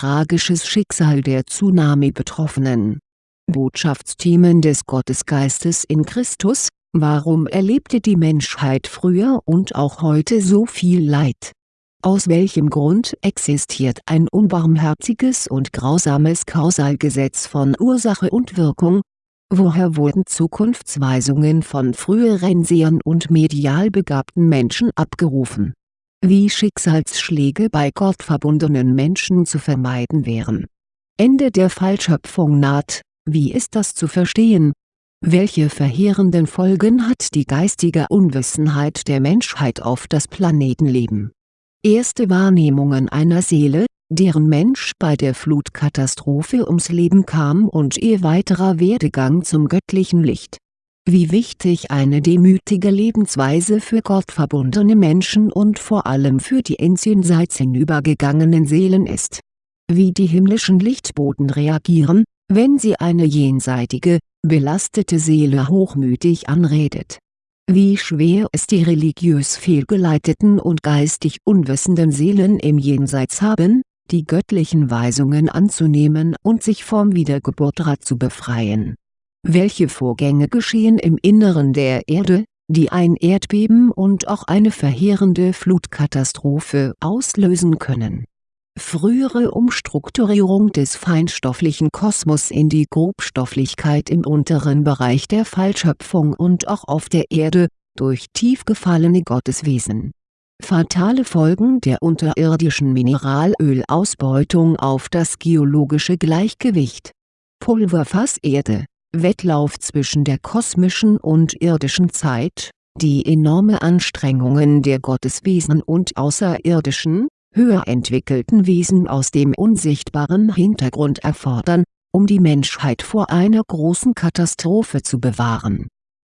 tragisches Schicksal der Tsunami-Betroffenen. Botschaftsthemen des Gottesgeistes in Christus Warum erlebte die Menschheit früher und auch heute so viel Leid? Aus welchem Grund existiert ein unbarmherziges und grausames Kausalgesetz von Ursache und Wirkung? Woher wurden Zukunftsweisungen von früheren Sehern und medial begabten Menschen abgerufen? Wie Schicksalsschläge bei gottverbundenen Menschen zu vermeiden wären. Ende der Fallschöpfung naht, wie ist das zu verstehen? Welche verheerenden Folgen hat die geistige Unwissenheit der Menschheit auf das Planetenleben? Erste Wahrnehmungen einer Seele, deren Mensch bei der Flutkatastrophe ums Leben kam und ihr weiterer Werdegang zum göttlichen Licht. Wie wichtig eine demütige Lebensweise für gottverbundene Menschen und vor allem für die ins Jenseits hinübergegangenen Seelen ist. Wie die himmlischen Lichtboten reagieren, wenn sie eine jenseitige, belastete Seele hochmütig anredet. Wie schwer es die religiös fehlgeleiteten und geistig unwissenden Seelen im Jenseits haben, die göttlichen Weisungen anzunehmen und sich vom Wiedergeburtrad zu befreien. Welche Vorgänge geschehen im Inneren der Erde, die ein Erdbeben und auch eine verheerende Flutkatastrophe auslösen können frühere Umstrukturierung des feinstofflichen Kosmos in die Grobstofflichkeit im unteren Bereich der Fallschöpfung und auch auf der Erde, durch tief gefallene Gotteswesen. Fatale Folgen der unterirdischen Mineralölausbeutung auf das geologische Gleichgewicht. Pulverfasserde, Wettlauf zwischen der kosmischen und irdischen Zeit, die enorme Anstrengungen der Gotteswesen und Außerirdischen, höher entwickelten Wesen aus dem unsichtbaren Hintergrund erfordern, um die Menschheit vor einer großen Katastrophe zu bewahren.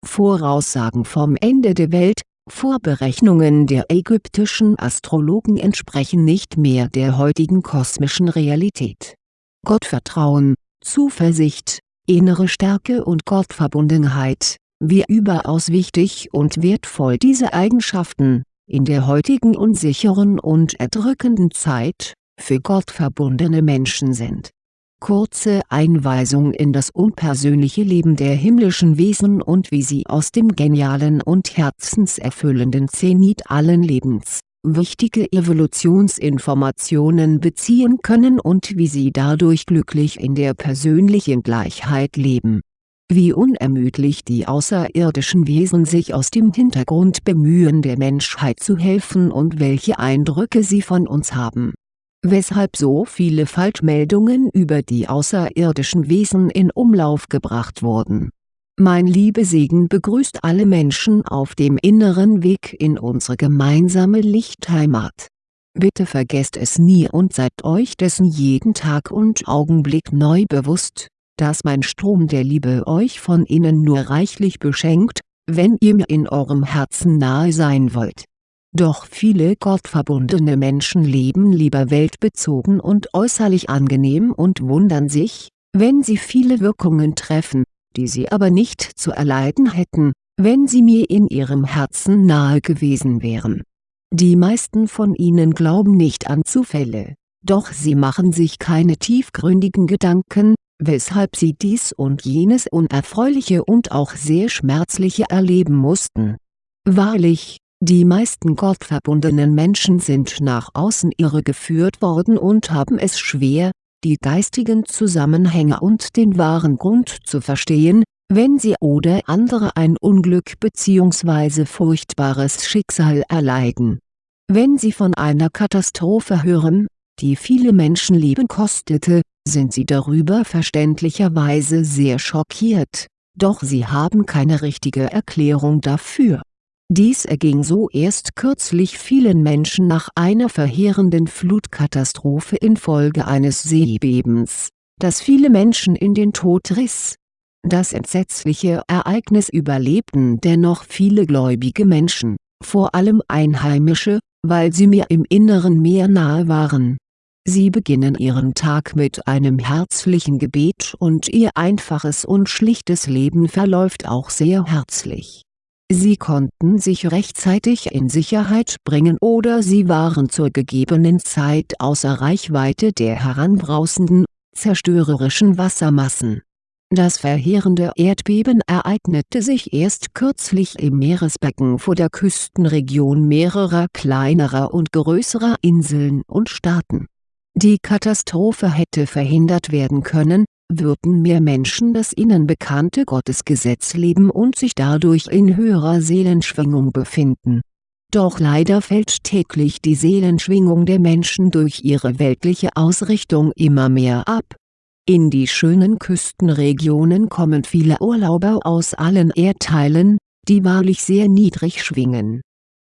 Voraussagen vom Ende der Welt, Vorberechnungen der ägyptischen Astrologen entsprechen nicht mehr der heutigen kosmischen Realität. Gottvertrauen, Zuversicht, innere Stärke und Gottverbundenheit, wie überaus wichtig und wertvoll diese Eigenschaften, in der heutigen unsicheren und erdrückenden Zeit, für Gott verbundene Menschen sind. Kurze Einweisung in das unpersönliche Leben der himmlischen Wesen und wie sie aus dem genialen und herzenserfüllenden Zenit allen Lebens, wichtige Evolutionsinformationen beziehen können und wie sie dadurch glücklich in der persönlichen Gleichheit leben wie unermüdlich die außerirdischen Wesen sich aus dem Hintergrund bemühen der Menschheit zu helfen und welche Eindrücke sie von uns haben. Weshalb so viele Falschmeldungen über die außerirdischen Wesen in Umlauf gebracht wurden. Mein Liebesegen begrüßt alle Menschen auf dem inneren Weg in unsere gemeinsame Lichtheimat. Bitte vergesst es nie und seid euch dessen jeden Tag und Augenblick neu bewusst dass mein Strom der Liebe euch von innen nur reichlich beschenkt, wenn ihr mir in eurem Herzen nahe sein wollt. Doch viele gottverbundene Menschen leben lieber weltbezogen und äußerlich angenehm und wundern sich, wenn sie viele Wirkungen treffen, die sie aber nicht zu erleiden hätten, wenn sie mir in ihrem Herzen nahe gewesen wären. Die meisten von ihnen glauben nicht an Zufälle, doch sie machen sich keine tiefgründigen Gedanken, weshalb sie dies und jenes Unerfreuliche und auch sehr Schmerzliche erleben mussten. Wahrlich, die meisten gottverbundenen Menschen sind nach außen irregeführt worden und haben es schwer, die geistigen Zusammenhänge und den wahren Grund zu verstehen, wenn sie oder andere ein Unglück bzw. furchtbares Schicksal erleiden. Wenn sie von einer Katastrophe hören, die viele Menschenleben kostete, sind sie darüber verständlicherweise sehr schockiert, doch sie haben keine richtige Erklärung dafür. Dies erging so erst kürzlich vielen Menschen nach einer verheerenden Flutkatastrophe infolge eines Seebebens, das viele Menschen in den Tod riss. Das entsetzliche Ereignis überlebten dennoch viele gläubige Menschen, vor allem Einheimische, weil sie mir im Inneren mehr nahe waren Sie beginnen Ihren Tag mit einem herzlichen Gebet und Ihr einfaches und schlichtes Leben verläuft auch sehr herzlich. Sie konnten sich rechtzeitig in Sicherheit bringen oder sie waren zur gegebenen Zeit außer Reichweite der heranbrausenden, zerstörerischen Wassermassen. Das verheerende Erdbeben ereignete sich erst kürzlich im Meeresbecken vor der Küstenregion mehrerer kleinerer und größerer Inseln und Staaten. Die Katastrophe hätte verhindert werden können würden mehr Menschen das ihnen bekannte Gottesgesetz leben und sich dadurch in höherer Seelenschwingung befinden. Doch leider fällt täglich die Seelenschwingung der Menschen durch ihre weltliche Ausrichtung immer mehr ab. In die schönen Küstenregionen kommen viele Urlauber aus allen Erdteilen, die wahrlich sehr niedrig schwingen.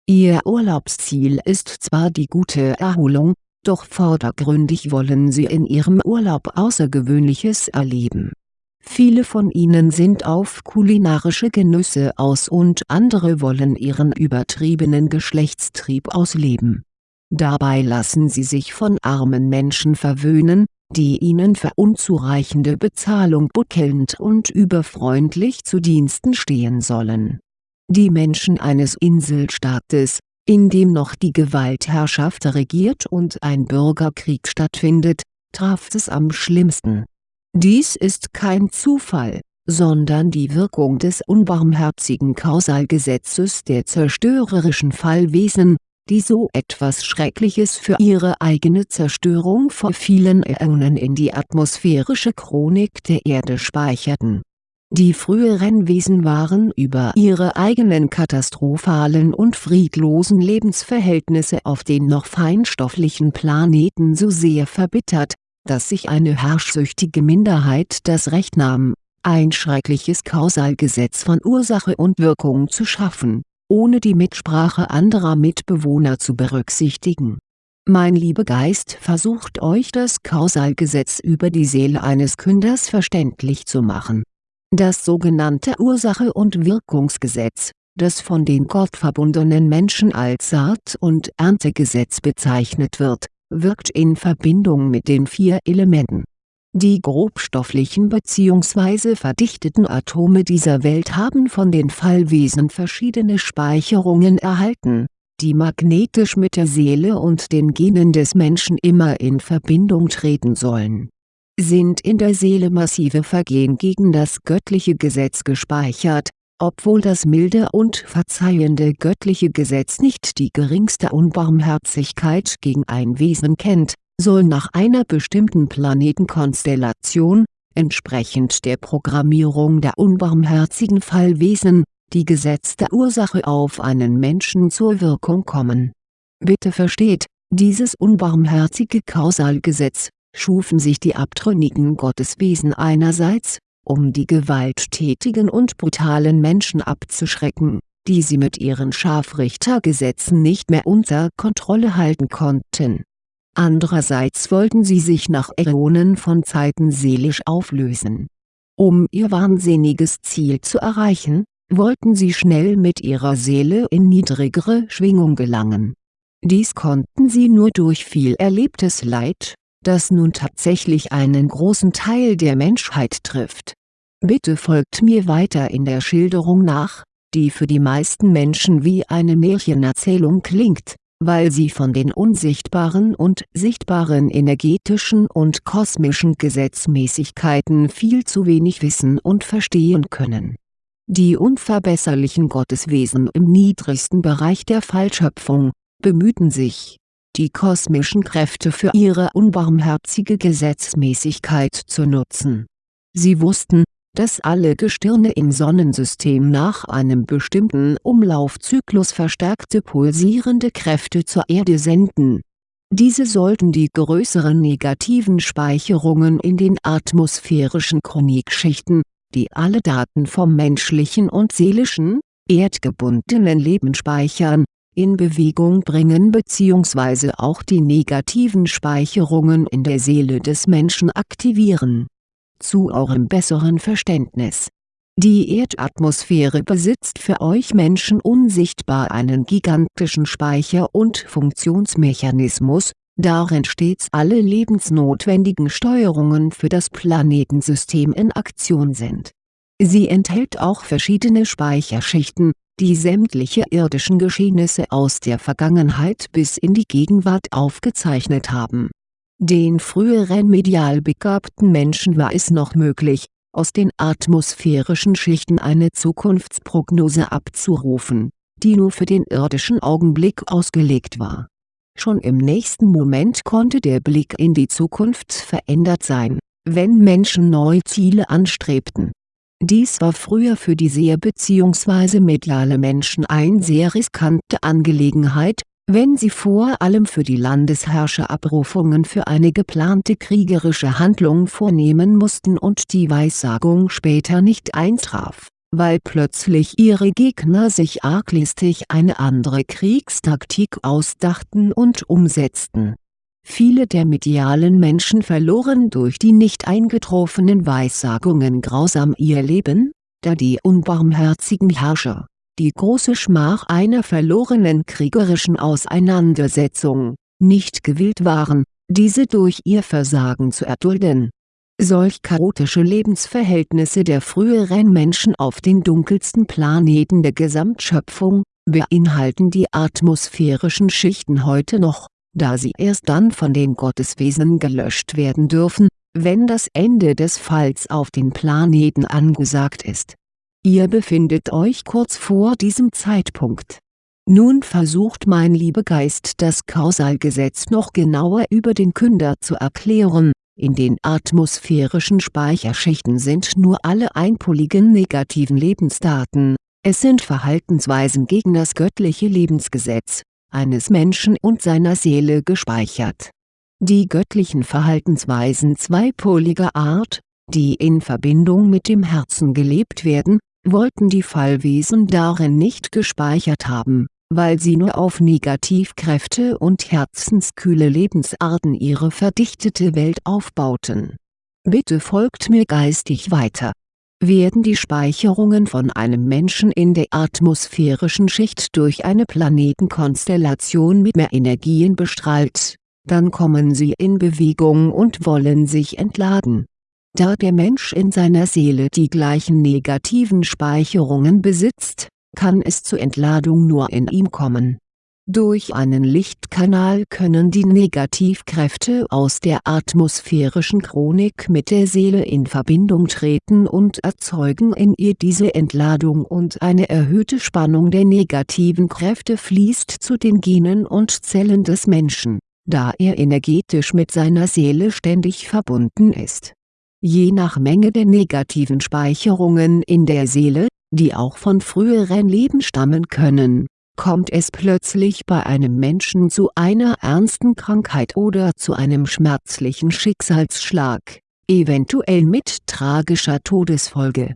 Ihr Urlaubsziel ist zwar die gute Erholung, doch vordergründig wollen sie in ihrem Urlaub Außergewöhnliches erleben. Viele von ihnen sind auf kulinarische Genüsse aus und andere wollen ihren übertriebenen Geschlechtstrieb ausleben. Dabei lassen sie sich von armen Menschen verwöhnen, die ihnen für unzureichende Bezahlung buckelnd und überfreundlich zu Diensten stehen sollen. Die Menschen eines Inselstaates, in dem noch die Gewaltherrschaft regiert und ein Bürgerkrieg stattfindet, traf es am schlimmsten. Dies ist kein Zufall, sondern die Wirkung des unbarmherzigen Kausalgesetzes der zerstörerischen Fallwesen, die so etwas Schreckliches für ihre eigene Zerstörung vor vielen Äonen in die atmosphärische Chronik der Erde speicherten die früheren Wesen waren über ihre eigenen katastrophalen und friedlosen Lebensverhältnisse auf den noch feinstofflichen Planeten so sehr verbittert, dass sich eine herrschsüchtige Minderheit das Recht nahm, ein schreckliches Kausalgesetz von Ursache und Wirkung zu schaffen, ohne die Mitsprache anderer Mitbewohner zu berücksichtigen. Mein Liebegeist versucht euch das Kausalgesetz über die Seele eines Künders verständlich zu machen das sogenannte Ursache- und Wirkungsgesetz, das von den gottverbundenen Menschen als Saat- und Erntegesetz bezeichnet wird, wirkt in Verbindung mit den vier Elementen. Die grobstofflichen bzw. verdichteten Atome dieser Welt haben von den Fallwesen verschiedene Speicherungen erhalten, die magnetisch mit der Seele und den Genen des Menschen immer in Verbindung treten sollen sind in der Seele massive Vergehen gegen das göttliche Gesetz gespeichert, obwohl das milde und verzeihende göttliche Gesetz nicht die geringste Unbarmherzigkeit gegen ein Wesen kennt, soll nach einer bestimmten Planetenkonstellation, entsprechend der Programmierung der unbarmherzigen Fallwesen, die gesetzte Ursache auf einen Menschen zur Wirkung kommen. Bitte versteht, dieses unbarmherzige Kausalgesetz, schufen sich die abtrünnigen Gotteswesen einerseits, um die gewalttätigen und brutalen Menschen abzuschrecken, die sie mit ihren Scharfrichtergesetzen nicht mehr unter Kontrolle halten konnten. Andererseits wollten sie sich nach Äonen von Zeiten seelisch auflösen. Um ihr wahnsinniges Ziel zu erreichen, wollten sie schnell mit ihrer Seele in niedrigere Schwingung gelangen. Dies konnten sie nur durch viel erlebtes Leid, das nun tatsächlich einen großen Teil der Menschheit trifft. Bitte folgt mir weiter in der Schilderung nach, die für die meisten Menschen wie eine Märchenerzählung klingt, weil sie von den unsichtbaren und sichtbaren energetischen und kosmischen Gesetzmäßigkeiten viel zu wenig wissen und verstehen können. Die unverbesserlichen Gotteswesen im niedrigsten Bereich der Fallschöpfung, bemühten sich, die kosmischen Kräfte für ihre unbarmherzige Gesetzmäßigkeit zu nutzen. Sie wussten, dass alle Gestirne im Sonnensystem nach einem bestimmten Umlaufzyklus verstärkte pulsierende Kräfte zur Erde senden. Diese sollten die größeren negativen Speicherungen in den atmosphärischen Chronikschichten, die alle Daten vom menschlichen und seelischen, erdgebundenen Leben speichern, in Bewegung bringen bzw. auch die negativen Speicherungen in der Seele des Menschen aktivieren. Zu eurem besseren Verständnis. Die Erdatmosphäre besitzt für euch Menschen unsichtbar einen gigantischen Speicher- und Funktionsmechanismus, darin stets alle lebensnotwendigen Steuerungen für das Planetensystem in Aktion sind. Sie enthält auch verschiedene Speicherschichten, die sämtliche irdischen Geschehnisse aus der Vergangenheit bis in die Gegenwart aufgezeichnet haben. Den früheren medial begabten Menschen war es noch möglich, aus den atmosphärischen Schichten eine Zukunftsprognose abzurufen, die nur für den irdischen Augenblick ausgelegt war. Schon im nächsten Moment konnte der Blick in die Zukunft verändert sein, wenn Menschen neue Ziele anstrebten dies war früher für die Seher bzw. mediale Menschen eine sehr riskante Angelegenheit, wenn sie vor allem für die Landesherrscher Abrufungen für eine geplante kriegerische Handlung vornehmen mussten und die Weissagung später nicht eintraf, weil plötzlich ihre Gegner sich arglistig eine andere Kriegstaktik ausdachten und umsetzten Viele der medialen Menschen verloren durch die nicht eingetroffenen Weissagungen grausam ihr Leben, da die unbarmherzigen Herrscher, die große Schmach einer verlorenen kriegerischen Auseinandersetzung, nicht gewillt waren, diese durch ihr Versagen zu erdulden. Solch chaotische Lebensverhältnisse der früheren Menschen auf den dunkelsten Planeten der Gesamtschöpfung, beinhalten die atmosphärischen Schichten heute noch da sie erst dann von den Gotteswesen gelöscht werden dürfen, wenn das Ende des Falls auf den Planeten angesagt ist. Ihr befindet euch kurz vor diesem Zeitpunkt. Nun versucht mein Liebegeist das Kausalgesetz noch genauer über den Künder zu erklären, in den atmosphärischen Speicherschichten sind nur alle einpoligen negativen Lebensdaten, es sind Verhaltensweisen gegen das göttliche Lebensgesetz, eines Menschen und seiner Seele gespeichert. Die göttlichen Verhaltensweisen zweipoliger Art, die in Verbindung mit dem Herzen gelebt werden, wollten die Fallwesen darin nicht gespeichert haben, weil sie nur auf Negativkräfte und herzenskühle Lebensarten ihre verdichtete Welt aufbauten. Bitte folgt mir geistig weiter werden die Speicherungen von einem Menschen in der atmosphärischen Schicht durch eine Planetenkonstellation mit mehr Energien bestrahlt, dann kommen sie in Bewegung und wollen sich entladen. Da der Mensch in seiner Seele die gleichen negativen Speicherungen besitzt, kann es zur Entladung nur in ihm kommen durch einen Lichtkanal können die Negativkräfte aus der atmosphärischen Chronik mit der Seele in Verbindung treten und erzeugen in ihr diese Entladung und eine erhöhte Spannung der negativen Kräfte fließt zu den Genen und Zellen des Menschen, da er energetisch mit seiner Seele ständig verbunden ist. Je nach Menge der negativen Speicherungen in der Seele, die auch von früheren Leben stammen können Kommt es plötzlich bei einem Menschen zu einer ernsten Krankheit oder zu einem schmerzlichen Schicksalsschlag, eventuell mit tragischer Todesfolge.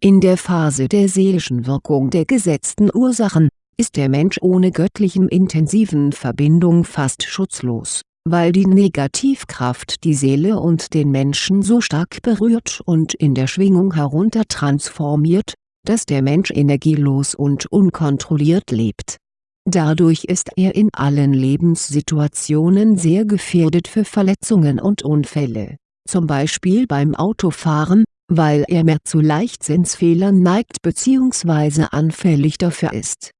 In der Phase der seelischen Wirkung der gesetzten Ursachen, ist der Mensch ohne göttlichen intensiven Verbindung fast schutzlos, weil die Negativkraft die Seele und den Menschen so stark berührt und in der Schwingung heruntertransformiert, dass der Mensch energielos und unkontrolliert lebt. Dadurch ist er in allen Lebenssituationen sehr gefährdet für Verletzungen und Unfälle, zum Beispiel beim Autofahren, weil er mehr zu Leichtsinnsfehlern neigt bzw. anfällig dafür ist.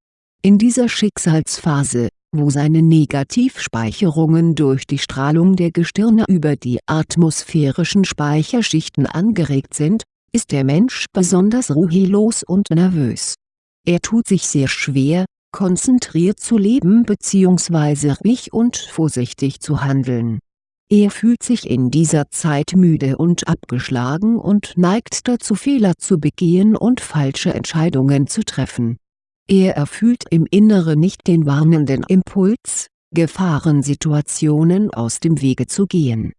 In dieser Schicksalsphase, wo seine Negativspeicherungen durch die Strahlung der Gestirne über die atmosphärischen Speicherschichten angeregt sind, ist der Mensch besonders ruhelos und nervös. Er tut sich sehr schwer, konzentriert zu leben bzw. ruhig und vorsichtig zu handeln. Er fühlt sich in dieser Zeit müde und abgeschlagen und neigt dazu Fehler zu begehen und falsche Entscheidungen zu treffen. Er erfüllt im Inneren nicht den warnenden Impuls, Gefahrensituationen aus dem Wege zu gehen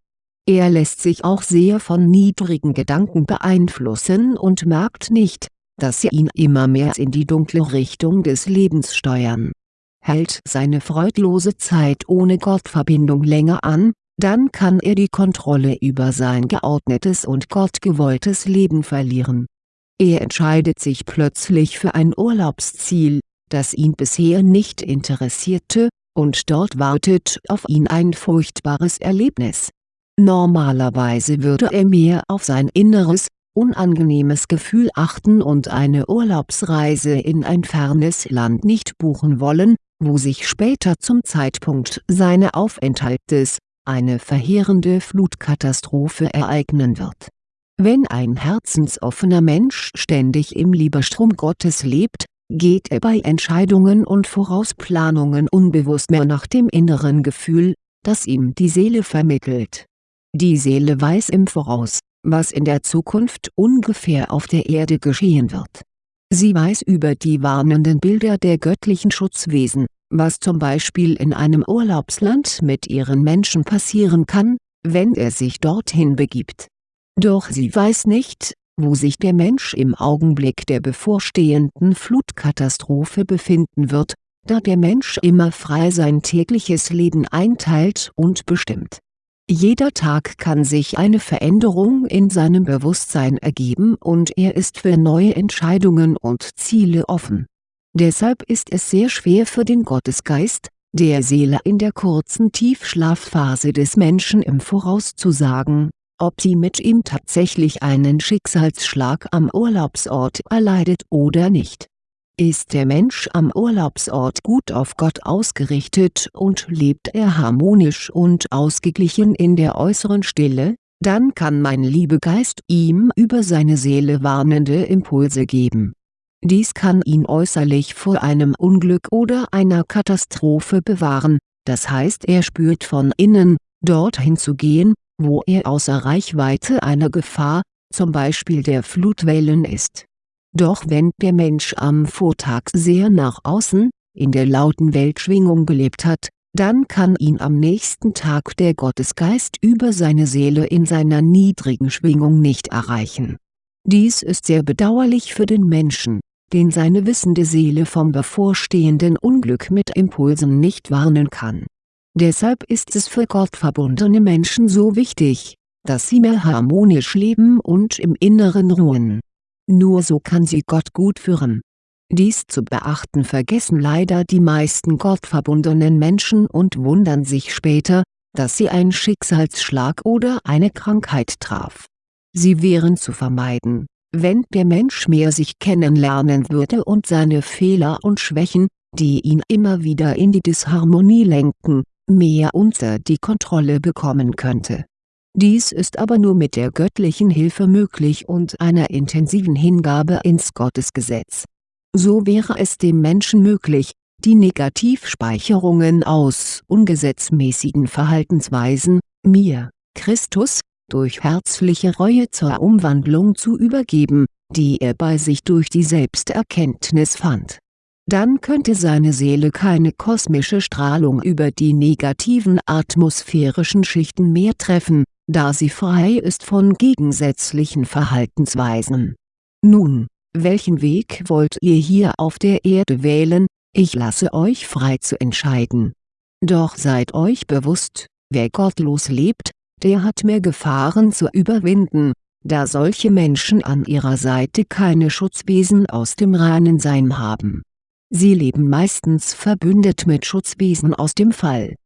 er lässt sich auch sehr von niedrigen Gedanken beeinflussen und merkt nicht, dass sie ihn immer mehr in die dunkle Richtung des Lebens steuern. Hält seine freudlose Zeit ohne Gottverbindung länger an, dann kann er die Kontrolle über sein geordnetes und gottgewolltes Leben verlieren. Er entscheidet sich plötzlich für ein Urlaubsziel, das ihn bisher nicht interessierte, und dort wartet auf ihn ein furchtbares Erlebnis Normalerweise würde er mehr auf sein Inneres, unangenehmes Gefühl achten und eine Urlaubsreise in ein fernes Land nicht buchen wollen, wo sich später zum Zeitpunkt seines Aufenthaltes, eine verheerende Flutkatastrophe ereignen wird. Wenn ein herzensoffener Mensch ständig im Liebestrom Gottes lebt, geht er bei Entscheidungen und Vorausplanungen unbewusst mehr nach dem inneren Gefühl, das ihm die Seele vermittelt. Die Seele weiß im Voraus, was in der Zukunft ungefähr auf der Erde geschehen wird. Sie weiß über die warnenden Bilder der göttlichen Schutzwesen, was zum Beispiel in einem Urlaubsland mit ihren Menschen passieren kann, wenn er sich dorthin begibt. Doch sie weiß nicht, wo sich der Mensch im Augenblick der bevorstehenden Flutkatastrophe befinden wird, da der Mensch immer frei sein tägliches Leben einteilt und bestimmt. Jeder Tag kann sich eine Veränderung in seinem Bewusstsein ergeben und er ist für neue Entscheidungen und Ziele offen. Deshalb ist es sehr schwer für den Gottesgeist, der Seele in der kurzen Tiefschlafphase des Menschen im Voraus zu sagen, ob sie mit ihm tatsächlich einen Schicksalsschlag am Urlaubsort erleidet oder nicht. Ist der Mensch am Urlaubsort gut auf Gott ausgerichtet und lebt er harmonisch und ausgeglichen in der äußeren Stille, dann kann mein Liebegeist ihm über seine Seele warnende Impulse geben. Dies kann ihn äußerlich vor einem Unglück oder einer Katastrophe bewahren, das heißt er spürt von innen, dorthin zu gehen, wo er außer Reichweite einer Gefahr, zum Beispiel der Flutwellen ist. Doch wenn der Mensch am Vortag sehr nach außen, in der lauten Weltschwingung gelebt hat, dann kann ihn am nächsten Tag der Gottesgeist über seine Seele in seiner niedrigen Schwingung nicht erreichen. Dies ist sehr bedauerlich für den Menschen, den seine wissende Seele vom bevorstehenden Unglück mit Impulsen nicht warnen kann Deshalb ist es für gottverbundene Menschen so wichtig, dass sie mehr harmonisch leben und im Inneren ruhen. Nur so kann sie Gott gut führen. Dies zu beachten vergessen leider die meisten gottverbundenen Menschen und wundern sich später, dass sie ein Schicksalsschlag oder eine Krankheit traf. Sie wären zu vermeiden, wenn der Mensch mehr sich kennenlernen würde und seine Fehler und Schwächen, die ihn immer wieder in die Disharmonie lenken, mehr unter die Kontrolle bekommen könnte. Dies ist aber nur mit der göttlichen Hilfe möglich und einer intensiven Hingabe ins Gottesgesetz. So wäre es dem Menschen möglich, die Negativspeicherungen aus ungesetzmäßigen Verhaltensweisen, mir, Christus, durch herzliche Reue zur Umwandlung zu übergeben, die er bei sich durch die Selbsterkenntnis fand dann könnte seine Seele keine kosmische Strahlung über die negativen atmosphärischen Schichten mehr treffen, da sie frei ist von gegensätzlichen Verhaltensweisen. Nun, welchen Weg wollt ihr hier auf der Erde wählen, ich lasse euch frei zu entscheiden. Doch seid euch bewusst, wer gottlos lebt, der hat mehr Gefahren zu überwinden, da solche Menschen an ihrer Seite keine Schutzwesen aus dem reinen Sein haben Sie leben meistens verbündet mit Schutzwesen aus dem Fall.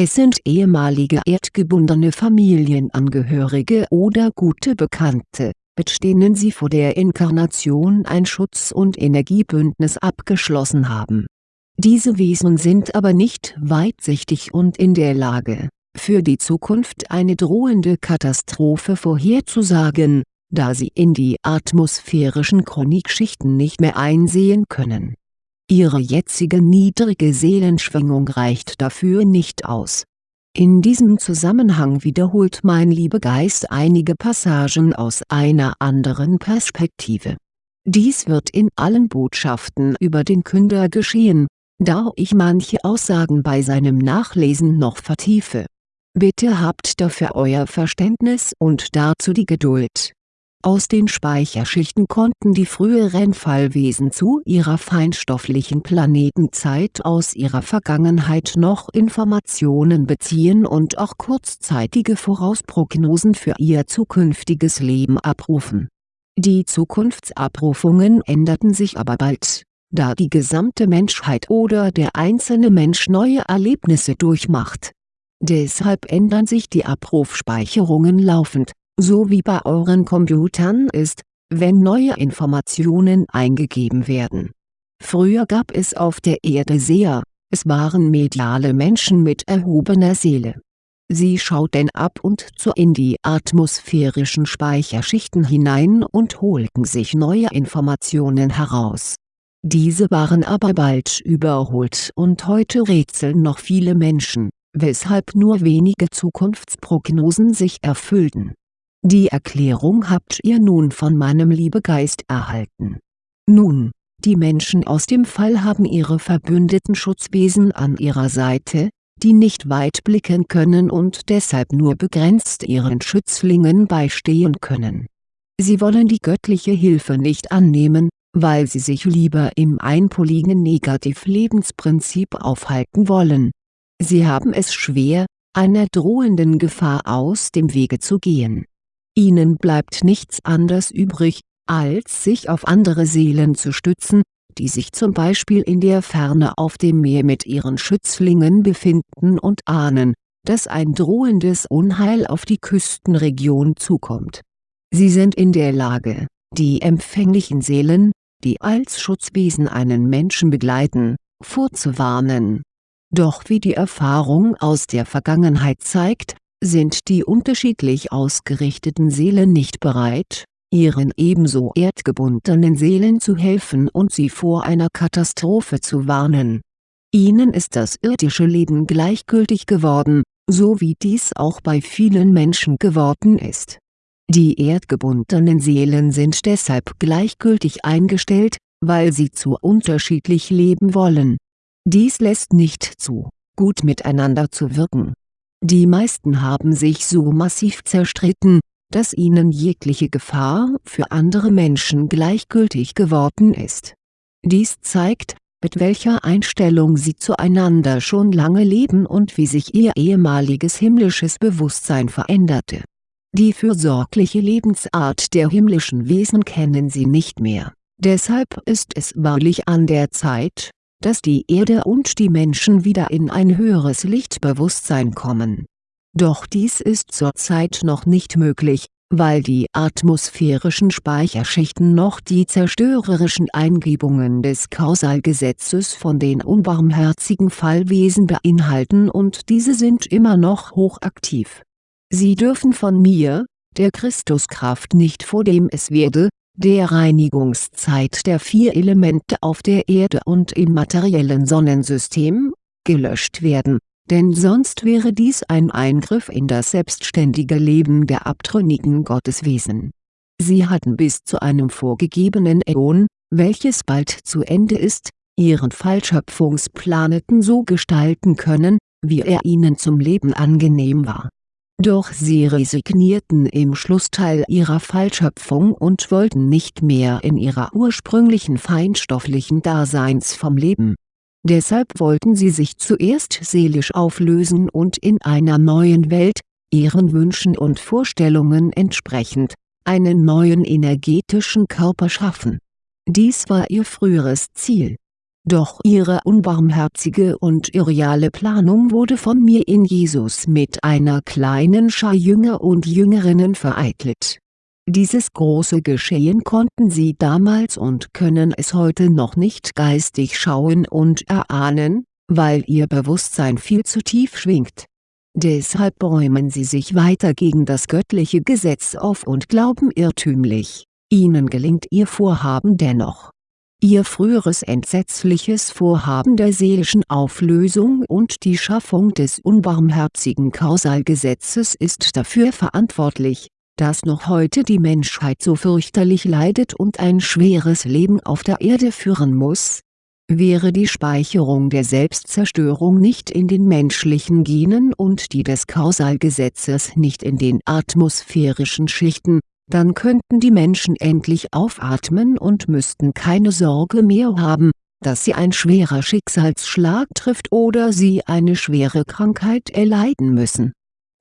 Es sind ehemalige erdgebundene Familienangehörige oder gute Bekannte, mit denen sie vor der Inkarnation ein Schutz- und Energiebündnis abgeschlossen haben. Diese Wesen sind aber nicht weitsichtig und in der Lage, für die Zukunft eine drohende Katastrophe vorherzusagen, da sie in die atmosphärischen Chronikschichten nicht mehr einsehen können Ihre jetzige niedrige Seelenschwingung reicht dafür nicht aus. In diesem Zusammenhang wiederholt mein Liebegeist einige Passagen aus einer anderen Perspektive. Dies wird in allen Botschaften über den Künder geschehen, da ich manche Aussagen bei seinem Nachlesen noch vertiefe. Bitte habt dafür euer Verständnis und dazu die Geduld aus den Speicherschichten konnten die früheren Fallwesen zu ihrer feinstofflichen Planetenzeit aus ihrer Vergangenheit noch Informationen beziehen und auch kurzzeitige Vorausprognosen für ihr zukünftiges Leben abrufen. Die Zukunftsabrufungen änderten sich aber bald, da die gesamte Menschheit oder der einzelne Mensch neue Erlebnisse durchmacht. Deshalb ändern sich die Abrufspeicherungen laufend so wie bei euren Computern ist, wenn neue Informationen eingegeben werden. Früher gab es auf der Erde Seher, es waren mediale Menschen mit erhobener Seele. Sie schauten ab und zu in die atmosphärischen Speicherschichten hinein und holten sich neue Informationen heraus. Diese waren aber bald überholt und heute rätseln noch viele Menschen, weshalb nur wenige Zukunftsprognosen sich erfüllten. Die Erklärung habt ihr nun von meinem Liebegeist erhalten. Nun, die Menschen aus dem Fall haben ihre verbündeten Schutzwesen an ihrer Seite, die nicht weit blicken können und deshalb nur begrenzt ihren Schützlingen beistehen können. Sie wollen die göttliche Hilfe nicht annehmen, weil sie sich lieber im einpoligen Negativ-Lebensprinzip aufhalten wollen. Sie haben es schwer, einer drohenden Gefahr aus dem Wege zu gehen. Ihnen bleibt nichts anderes übrig, als sich auf andere Seelen zu stützen, die sich zum Beispiel in der Ferne auf dem Meer mit ihren Schützlingen befinden und ahnen, dass ein drohendes Unheil auf die Küstenregion zukommt. Sie sind in der Lage, die empfänglichen Seelen, die als Schutzwesen einen Menschen begleiten, vorzuwarnen. Doch wie die Erfahrung aus der Vergangenheit zeigt, sind die unterschiedlich ausgerichteten Seelen nicht bereit, ihren ebenso erdgebundenen Seelen zu helfen und sie vor einer Katastrophe zu warnen. Ihnen ist das irdische Leben gleichgültig geworden, so wie dies auch bei vielen Menschen geworden ist. Die erdgebundenen Seelen sind deshalb gleichgültig eingestellt, weil sie zu unterschiedlich leben wollen. Dies lässt nicht zu, gut miteinander zu wirken. Die meisten haben sich so massiv zerstritten, dass ihnen jegliche Gefahr für andere Menschen gleichgültig geworden ist. Dies zeigt, mit welcher Einstellung sie zueinander schon lange leben und wie sich ihr ehemaliges himmlisches Bewusstsein veränderte. Die fürsorgliche Lebensart der himmlischen Wesen kennen sie nicht mehr, deshalb ist es wahrlich an der Zeit, dass die Erde und die Menschen wieder in ein höheres Lichtbewusstsein kommen doch dies ist zurzeit noch nicht möglich, weil die atmosphärischen Speicherschichten noch die zerstörerischen Eingebungen des Kausalgesetzes von den unbarmherzigen Fallwesen beinhalten und diese sind immer noch hochaktiv. Sie dürfen von mir, der Christuskraft nicht vor dem es werde, der Reinigungszeit der vier Elemente auf der Erde und im materiellen Sonnensystem, gelöscht werden denn sonst wäre dies ein Eingriff in das selbstständige Leben der abtrünnigen Gotteswesen. Sie hatten bis zu einem vorgegebenen Äon, welches bald zu Ende ist, ihren Fallschöpfungsplaneten so gestalten können, wie er ihnen zum Leben angenehm war. Doch sie resignierten im Schlussteil ihrer Fallschöpfung und wollten nicht mehr in ihrer ursprünglichen feinstofflichen Daseinsform leben Deshalb wollten sie sich zuerst seelisch auflösen und in einer neuen Welt, ihren Wünschen und Vorstellungen entsprechend, einen neuen energetischen Körper schaffen. Dies war ihr früheres Ziel. Doch ihre unbarmherzige und irreale Planung wurde von mir in Jesus mit einer kleinen Schar Jünger und Jüngerinnen vereitelt dieses große Geschehen konnten sie damals und können es heute noch nicht geistig schauen und erahnen, weil ihr Bewusstsein viel zu tief schwingt. Deshalb bäumen sie sich weiter gegen das göttliche Gesetz auf und glauben irrtümlich, ihnen gelingt ihr Vorhaben dennoch. Ihr früheres entsetzliches Vorhaben der seelischen Auflösung und die Schaffung des unbarmherzigen Kausalgesetzes ist dafür verantwortlich, dass noch heute die Menschheit so fürchterlich leidet und ein schweres Leben auf der Erde führen muss? Wäre die Speicherung der Selbstzerstörung nicht in den menschlichen Genen und die des Kausalgesetzes nicht in den atmosphärischen Schichten, dann könnten die Menschen endlich aufatmen und müssten keine Sorge mehr haben, dass sie ein schwerer Schicksalsschlag trifft oder sie eine schwere Krankheit erleiden müssen.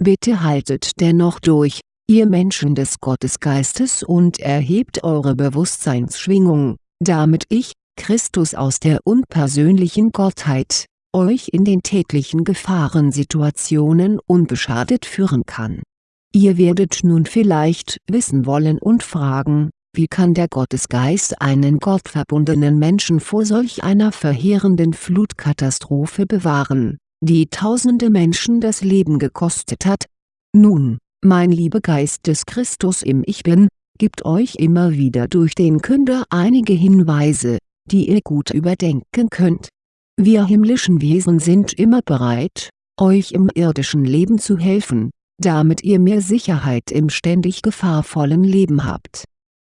Bitte haltet dennoch durch, ihr Menschen des Gottesgeistes und erhebt eure Bewusstseinsschwingung, damit ich, Christus aus der unpersönlichen Gottheit, euch in den täglichen Gefahrensituationen unbeschadet führen kann. Ihr werdet nun vielleicht wissen wollen und fragen, wie kann der Gottesgeist einen gottverbundenen Menschen vor solch einer verheerenden Flutkatastrophe bewahren, die tausende Menschen das Leben gekostet hat? Nun, mein lieber Geist des Christus im Ich Bin, gibt euch immer wieder durch den Künder einige Hinweise, die ihr gut überdenken könnt. Wir himmlischen Wesen sind immer bereit, euch im irdischen Leben zu helfen, damit ihr mehr Sicherheit im ständig gefahrvollen Leben habt.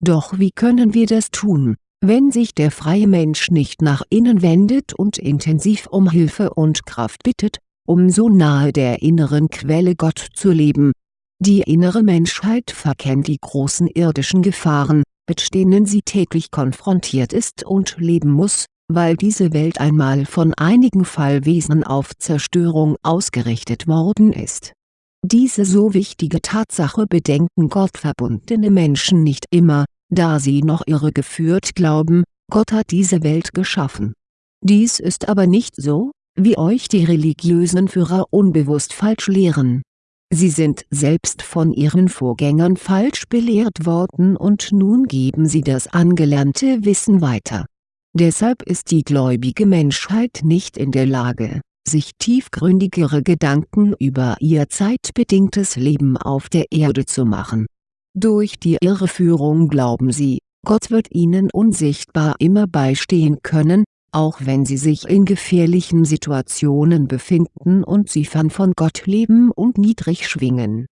Doch wie können wir das tun, wenn sich der freie Mensch nicht nach innen wendet und intensiv um Hilfe und Kraft bittet, um so nahe der inneren Quelle Gott zu leben? Die innere Menschheit verkennt die großen irdischen Gefahren, mit denen sie täglich konfrontiert ist und leben muss, weil diese Welt einmal von einigen Fallwesen auf Zerstörung ausgerichtet worden ist. Diese so wichtige Tatsache bedenken gottverbundene Menschen nicht immer, da sie noch irregeführt glauben, Gott hat diese Welt geschaffen. Dies ist aber nicht so, wie euch die religiösen Führer unbewusst falsch lehren. Sie sind selbst von ihren Vorgängern falsch belehrt worden und nun geben sie das angelernte Wissen weiter Deshalb ist die gläubige Menschheit nicht in der Lage, sich tiefgründigere Gedanken über ihr zeitbedingtes Leben auf der Erde zu machen. Durch die Irreführung glauben sie, Gott wird ihnen unsichtbar immer beistehen können, auch wenn sie sich in gefährlichen Situationen befinden und sie fern von Gott leben und niedrig schwingen.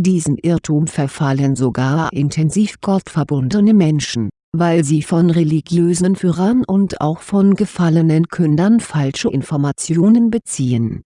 Diesem Irrtum verfallen sogar intensiv gottverbundene Menschen weil sie von religiösen Führern und auch von gefallenen Kündern falsche Informationen beziehen.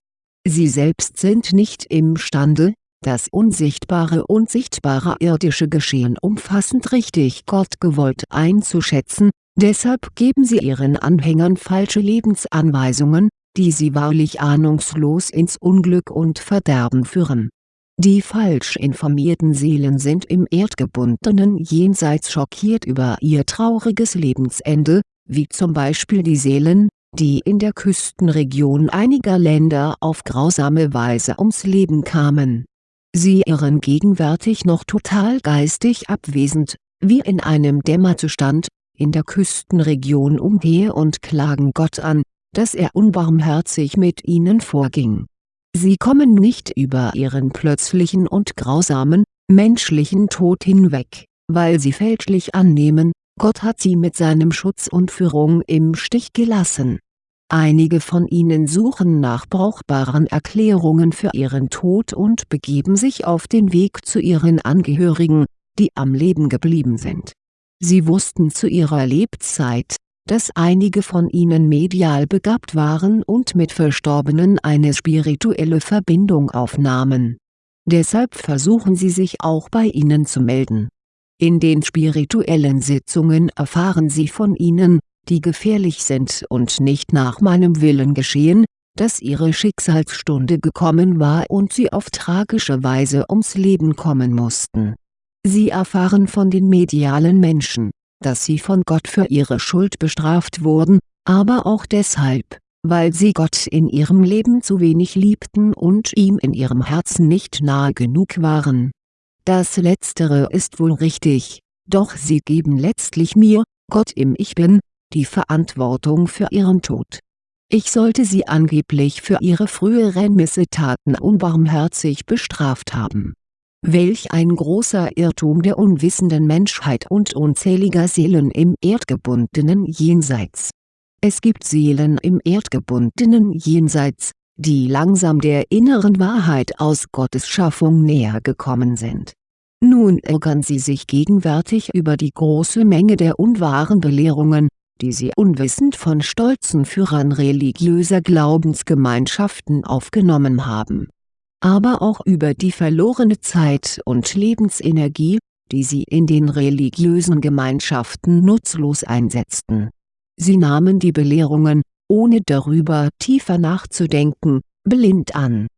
Sie selbst sind nicht imstande, das unsichtbare und sichtbare irdische Geschehen umfassend richtig gottgewollt einzuschätzen, deshalb geben sie ihren Anhängern falsche Lebensanweisungen, die sie wahrlich ahnungslos ins Unglück und Verderben führen die falsch informierten Seelen sind im erdgebundenen Jenseits schockiert über ihr trauriges Lebensende, wie zum Beispiel die Seelen, die in der Küstenregion einiger Länder auf grausame Weise ums Leben kamen. Sie irren gegenwärtig noch total geistig abwesend, wie in einem Dämmerzustand, in der Küstenregion umher und klagen Gott an, dass er unbarmherzig mit ihnen vorging Sie kommen nicht über ihren plötzlichen und grausamen, menschlichen Tod hinweg, weil sie fälschlich annehmen, Gott hat sie mit seinem Schutz und Führung im Stich gelassen. Einige von ihnen suchen nach brauchbaren Erklärungen für ihren Tod und begeben sich auf den Weg zu ihren Angehörigen, die am Leben geblieben sind. Sie wussten zu ihrer Lebzeit, dass einige von ihnen medial begabt waren und mit Verstorbenen eine spirituelle Verbindung aufnahmen. Deshalb versuchen sie sich auch bei ihnen zu melden. In den spirituellen Sitzungen erfahren sie von ihnen, die gefährlich sind und nicht nach meinem Willen geschehen, dass ihre Schicksalsstunde gekommen war und sie auf tragische Weise ums Leben kommen mussten. Sie erfahren von den medialen Menschen dass sie von Gott für ihre Schuld bestraft wurden, aber auch deshalb, weil sie Gott in ihrem Leben zu wenig liebten und ihm in ihrem Herzen nicht nahe genug waren. Das Letztere ist wohl richtig, doch sie geben letztlich mir, Gott im Ich Bin, die Verantwortung für ihren Tod. Ich sollte sie angeblich für ihre früheren Missetaten unbarmherzig bestraft haben Welch ein großer Irrtum der unwissenden Menschheit und unzähliger Seelen im erdgebundenen Jenseits. Es gibt Seelen im erdgebundenen Jenseits, die langsam der inneren Wahrheit aus Gottes Schaffung näher gekommen sind. Nun ärgern sie sich gegenwärtig über die große Menge der unwahren Belehrungen, die sie unwissend von stolzen Führern religiöser Glaubensgemeinschaften aufgenommen haben aber auch über die verlorene Zeit und Lebensenergie, die sie in den religiösen Gemeinschaften nutzlos einsetzten. Sie nahmen die Belehrungen, ohne darüber tiefer nachzudenken, blind an.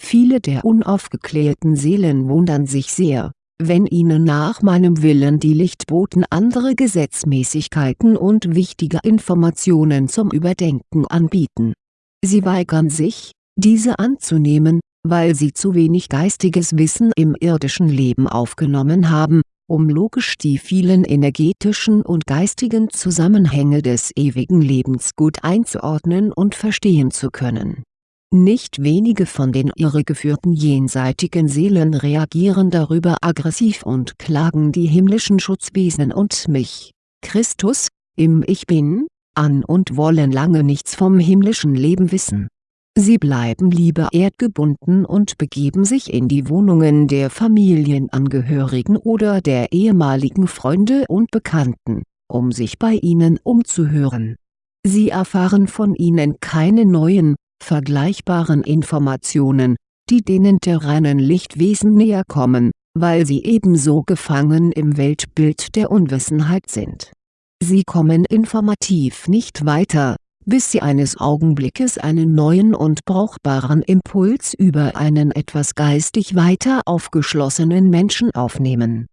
Viele der unaufgeklärten Seelen wundern sich sehr, wenn ihnen nach meinem Willen die Lichtboten andere Gesetzmäßigkeiten und wichtige Informationen zum Überdenken anbieten. Sie weigern sich, diese anzunehmen, weil sie zu wenig geistiges Wissen im irdischen Leben aufgenommen haben, um logisch die vielen energetischen und geistigen Zusammenhänge des ewigen Lebens gut einzuordnen und verstehen zu können. Nicht wenige von den irregeführten jenseitigen Seelen reagieren darüber aggressiv und klagen die himmlischen Schutzwesen und mich, Christus, im Ich Bin, an und wollen lange nichts vom himmlischen Leben wissen Sie bleiben lieber erdgebunden und begeben sich in die Wohnungen der Familienangehörigen oder der ehemaligen Freunde und Bekannten, um sich bei ihnen umzuhören. Sie erfahren von ihnen keine neuen, vergleichbaren Informationen, die denen der reinen Lichtwesen näher kommen, weil sie ebenso gefangen im Weltbild der Unwissenheit sind. Sie kommen informativ nicht weiter bis sie eines Augenblickes einen neuen und brauchbaren Impuls über einen etwas geistig weiter aufgeschlossenen Menschen aufnehmen.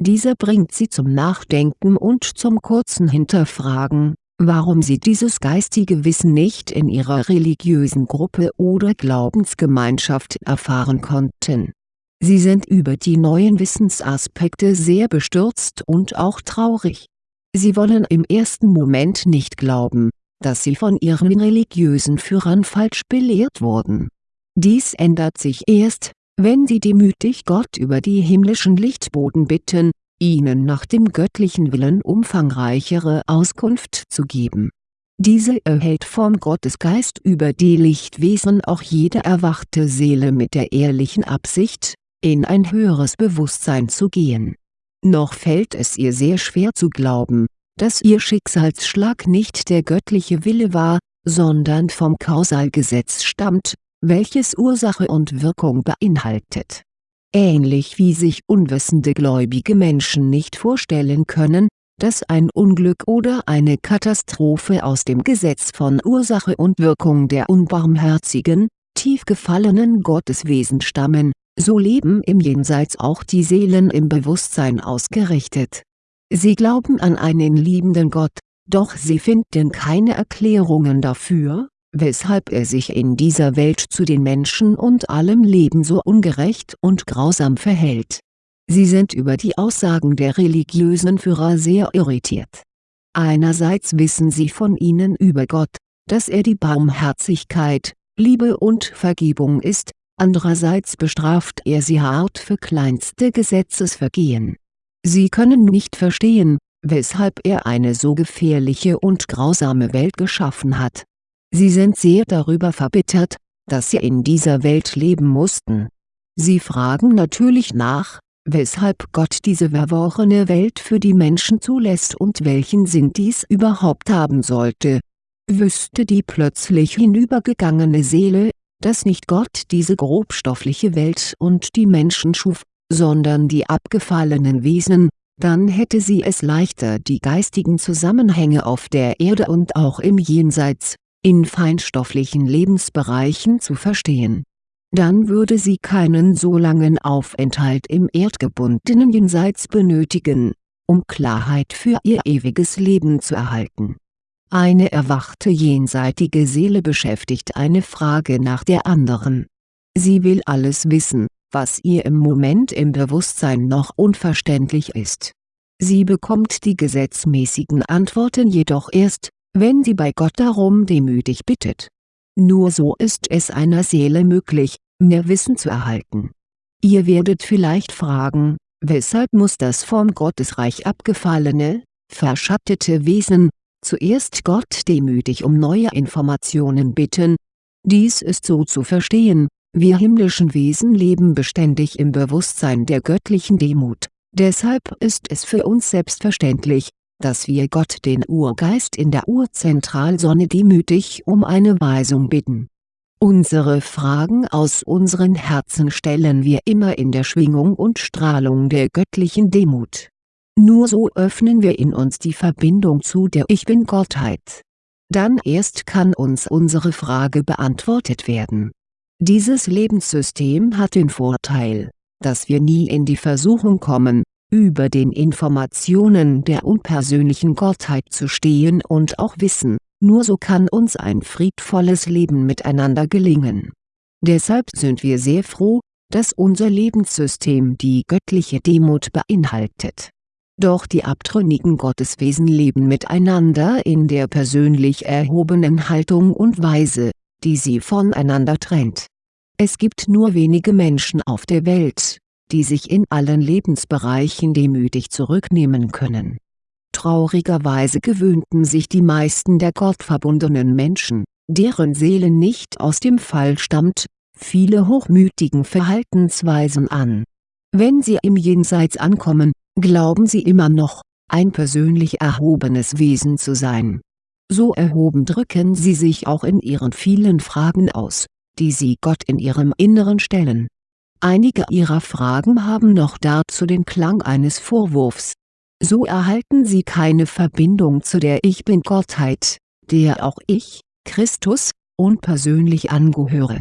Dieser bringt sie zum Nachdenken und zum kurzen Hinterfragen, warum sie dieses geistige Wissen nicht in ihrer religiösen Gruppe oder Glaubensgemeinschaft erfahren konnten. Sie sind über die neuen Wissensaspekte sehr bestürzt und auch traurig. Sie wollen im ersten Moment nicht glauben, dass sie von ihren religiösen Führern falsch belehrt wurden. Dies ändert sich erst, wenn sie demütig Gott über die himmlischen Lichtboden bitten, ihnen nach dem göttlichen Willen umfangreichere Auskunft zu geben. Diese erhält vom Gottesgeist über die Lichtwesen auch jede erwachte Seele mit der ehrlichen Absicht, in ein höheres Bewusstsein zu gehen. Noch fällt es ihr sehr schwer zu glauben, dass ihr Schicksalsschlag nicht der göttliche Wille war, sondern vom Kausalgesetz stammt, welches Ursache und Wirkung beinhaltet. Ähnlich wie sich unwissende gläubige Menschen nicht vorstellen können, dass ein Unglück oder eine Katastrophe aus dem Gesetz von Ursache und Wirkung der unbarmherzigen, tief gefallenen Gotteswesen stammen, so leben im Jenseits auch die Seelen im Bewusstsein ausgerichtet Sie glauben an einen liebenden Gott, doch sie finden keine Erklärungen dafür, weshalb er sich in dieser Welt zu den Menschen und allem Leben so ungerecht und grausam verhält. Sie sind über die Aussagen der religiösen Führer sehr irritiert. Einerseits wissen sie von ihnen über Gott, dass er die Barmherzigkeit, Liebe und Vergebung ist, andererseits bestraft er sie hart für kleinste Gesetzesvergehen Sie können nicht verstehen, weshalb er eine so gefährliche und grausame Welt geschaffen hat. Sie sind sehr darüber verbittert, dass sie in dieser Welt leben mussten. Sie fragen natürlich nach, weshalb Gott diese verworrene Welt für die Menschen zulässt und welchen Sinn dies überhaupt haben sollte. Wüsste die plötzlich hinübergegangene Seele, dass nicht Gott diese grobstoffliche Welt und die Menschen schuf, sondern die abgefallenen Wesen, dann hätte sie es leichter die geistigen Zusammenhänge auf der Erde und auch im Jenseits, in feinstofflichen Lebensbereichen zu verstehen. Dann würde sie keinen so langen Aufenthalt im erdgebundenen Jenseits benötigen, um Klarheit für ihr ewiges Leben zu erhalten. Eine erwachte jenseitige Seele beschäftigt eine Frage nach der anderen. Sie will alles wissen, was ihr im Moment im Bewusstsein noch unverständlich ist. Sie bekommt die gesetzmäßigen Antworten jedoch erst, wenn sie bei Gott darum demütig bittet. Nur so ist es einer Seele möglich, mehr Wissen zu erhalten. Ihr werdet vielleicht fragen, weshalb muss das vom Gottesreich abgefallene, verschattete Wesen, zuerst Gott demütig um neue Informationen bitten? Dies ist so zu verstehen, wir himmlischen Wesen leben beständig im Bewusstsein der göttlichen Demut, deshalb ist es für uns selbstverständlich, dass wir Gott den Urgeist in der Urzentralsonne demütig um eine Weisung bitten. Unsere Fragen aus unseren Herzen stellen wir immer in der Schwingung und Strahlung der göttlichen Demut. Nur so öffnen wir in uns die Verbindung zu der Ich Bin-Gottheit. Dann erst kann uns unsere Frage beantwortet werden dieses Lebenssystem hat den Vorteil, dass wir nie in die Versuchung kommen, über den Informationen der unpersönlichen Gottheit zu stehen und auch wissen, nur so kann uns ein friedvolles Leben miteinander gelingen. Deshalb sind wir sehr froh, dass unser Lebenssystem die göttliche Demut beinhaltet. Doch die abtrünnigen Gotteswesen leben miteinander in der persönlich erhobenen Haltung und Weise, die sie voneinander trennt. Es gibt nur wenige Menschen auf der Welt, die sich in allen Lebensbereichen demütig zurücknehmen können. Traurigerweise gewöhnten sich die meisten der gottverbundenen Menschen, deren Seele nicht aus dem Fall stammt, viele hochmütigen Verhaltensweisen an. Wenn sie im Jenseits ankommen, glauben sie immer noch, ein persönlich erhobenes Wesen zu sein. So erhoben drücken sie sich auch in ihren vielen Fragen aus, die sie Gott in ihrem Inneren stellen. Einige ihrer Fragen haben noch dazu den Klang eines Vorwurfs. So erhalten sie keine Verbindung zu der Ich-Bin-Gottheit, der auch ich, Christus, unpersönlich angehöre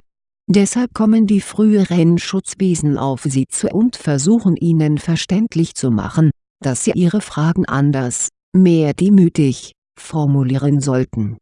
Deshalb kommen die früheren Schutzwesen auf sie zu und versuchen ihnen verständlich zu machen, dass sie ihre Fragen anders, mehr demütig, formulieren sollten.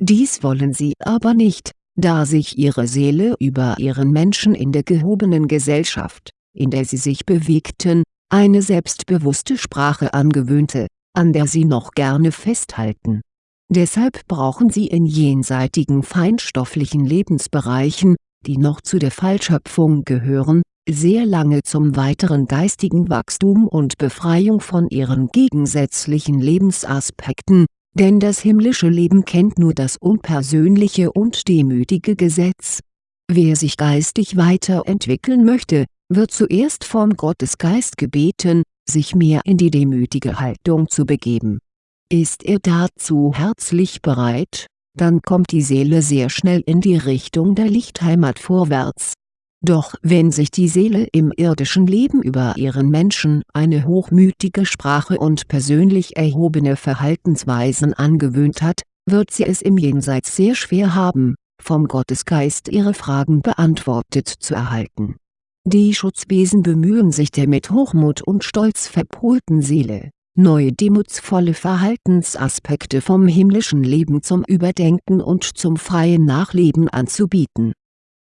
Dies wollen sie aber nicht, da sich ihre Seele über ihren Menschen in der gehobenen Gesellschaft, in der sie sich bewegten, eine selbstbewusste Sprache angewöhnte, an der sie noch gerne festhalten. Deshalb brauchen sie in jenseitigen feinstofflichen Lebensbereichen, die noch zu der Fallschöpfung gehören, sehr lange zum weiteren geistigen Wachstum und Befreiung von ihren gegensätzlichen Lebensaspekten, denn das himmlische Leben kennt nur das unpersönliche und demütige Gesetz. Wer sich geistig weiterentwickeln möchte, wird zuerst vom Gottesgeist gebeten, sich mehr in die demütige Haltung zu begeben. Ist er dazu herzlich bereit, dann kommt die Seele sehr schnell in die Richtung der Lichtheimat vorwärts. Doch wenn sich die Seele im irdischen Leben über ihren Menschen eine hochmütige Sprache und persönlich erhobene Verhaltensweisen angewöhnt hat, wird sie es im Jenseits sehr schwer haben, vom Gottesgeist ihre Fragen beantwortet zu erhalten. Die Schutzwesen bemühen sich der mit Hochmut und Stolz verpolten Seele neue demutsvolle Verhaltensaspekte vom himmlischen Leben zum Überdenken und zum freien Nachleben anzubieten.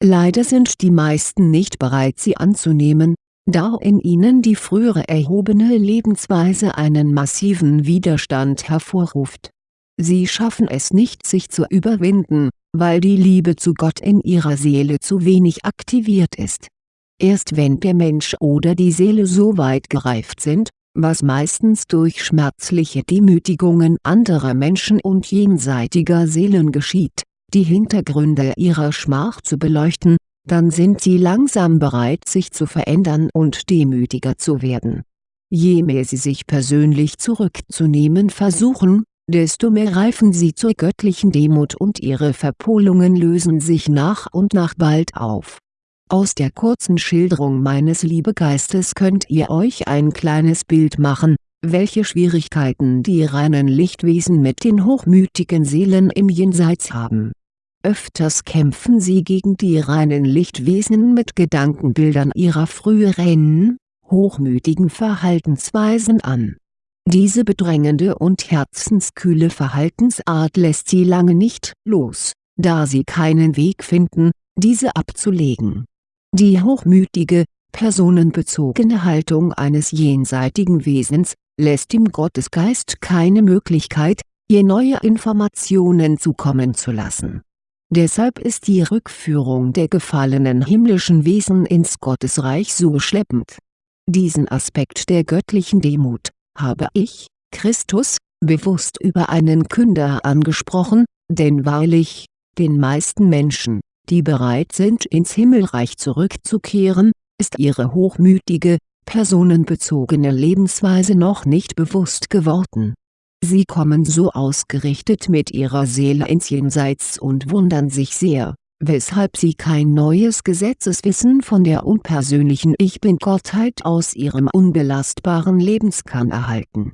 Leider sind die meisten nicht bereit sie anzunehmen, da in ihnen die frühere erhobene Lebensweise einen massiven Widerstand hervorruft. Sie schaffen es nicht sich zu überwinden, weil die Liebe zu Gott in ihrer Seele zu wenig aktiviert ist. Erst wenn der Mensch oder die Seele so weit gereift sind, was meistens durch schmerzliche Demütigungen anderer Menschen und jenseitiger Seelen geschieht, die Hintergründe ihrer Schmach zu beleuchten, dann sind sie langsam bereit sich zu verändern und demütiger zu werden. Je mehr sie sich persönlich zurückzunehmen versuchen, desto mehr reifen sie zur göttlichen Demut und ihre Verpolungen lösen sich nach und nach bald auf aus der kurzen Schilderung meines Liebegeistes könnt ihr euch ein kleines Bild machen, welche Schwierigkeiten die reinen Lichtwesen mit den hochmütigen Seelen im Jenseits haben. Öfters kämpfen sie gegen die reinen Lichtwesen mit Gedankenbildern ihrer früheren, hochmütigen Verhaltensweisen an. Diese bedrängende und herzenskühle Verhaltensart lässt sie lange nicht los, da sie keinen Weg finden, diese abzulegen die hochmütige, personenbezogene Haltung eines jenseitigen Wesens, lässt dem Gottesgeist keine Möglichkeit, ihr neue Informationen zukommen zu lassen. Deshalb ist die Rückführung der gefallenen himmlischen Wesen ins Gottesreich so schleppend. Diesen Aspekt der göttlichen Demut, habe ich, Christus, bewusst über einen Künder angesprochen, denn wahrlich, den meisten Menschen, die bereit sind ins Himmelreich zurückzukehren, ist ihre hochmütige, personenbezogene Lebensweise noch nicht bewusst geworden. Sie kommen so ausgerichtet mit ihrer Seele ins Jenseits und wundern sich sehr, weshalb sie kein neues Gesetzeswissen von der unpersönlichen Ich-Bin-Gottheit aus ihrem unbelastbaren Lebenskern erhalten.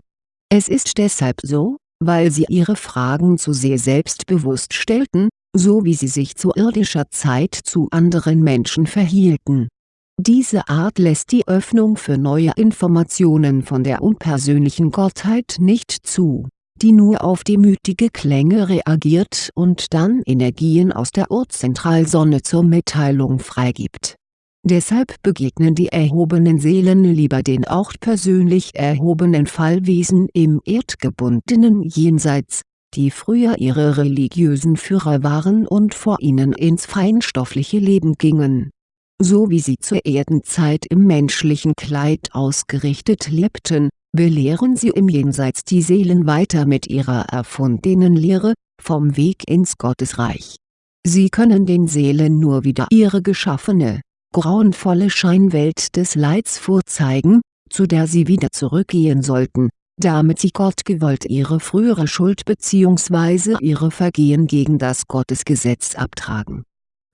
Es ist deshalb so, weil sie ihre Fragen zu sehr selbstbewusst stellten, so wie sie sich zu irdischer Zeit zu anderen Menschen verhielten. Diese Art lässt die Öffnung für neue Informationen von der unpersönlichen Gottheit nicht zu, die nur auf demütige Klänge reagiert und dann Energien aus der Urzentralsonne zur Mitteilung freigibt. Deshalb begegnen die erhobenen Seelen lieber den auch persönlich erhobenen Fallwesen im erdgebundenen Jenseits, die früher ihre religiösen Führer waren und vor ihnen ins feinstoffliche Leben gingen. So wie sie zur Erdenzeit im menschlichen Kleid ausgerichtet lebten, belehren sie im Jenseits die Seelen weiter mit ihrer erfundenen Lehre, vom Weg ins Gottesreich. Sie können den Seelen nur wieder ihre geschaffene, grauenvolle Scheinwelt des Leids vorzeigen, zu der sie wieder zurückgehen sollten, damit sie Gott gewollt ihre frühere Schuld bzw. ihre Vergehen gegen das Gottesgesetz abtragen.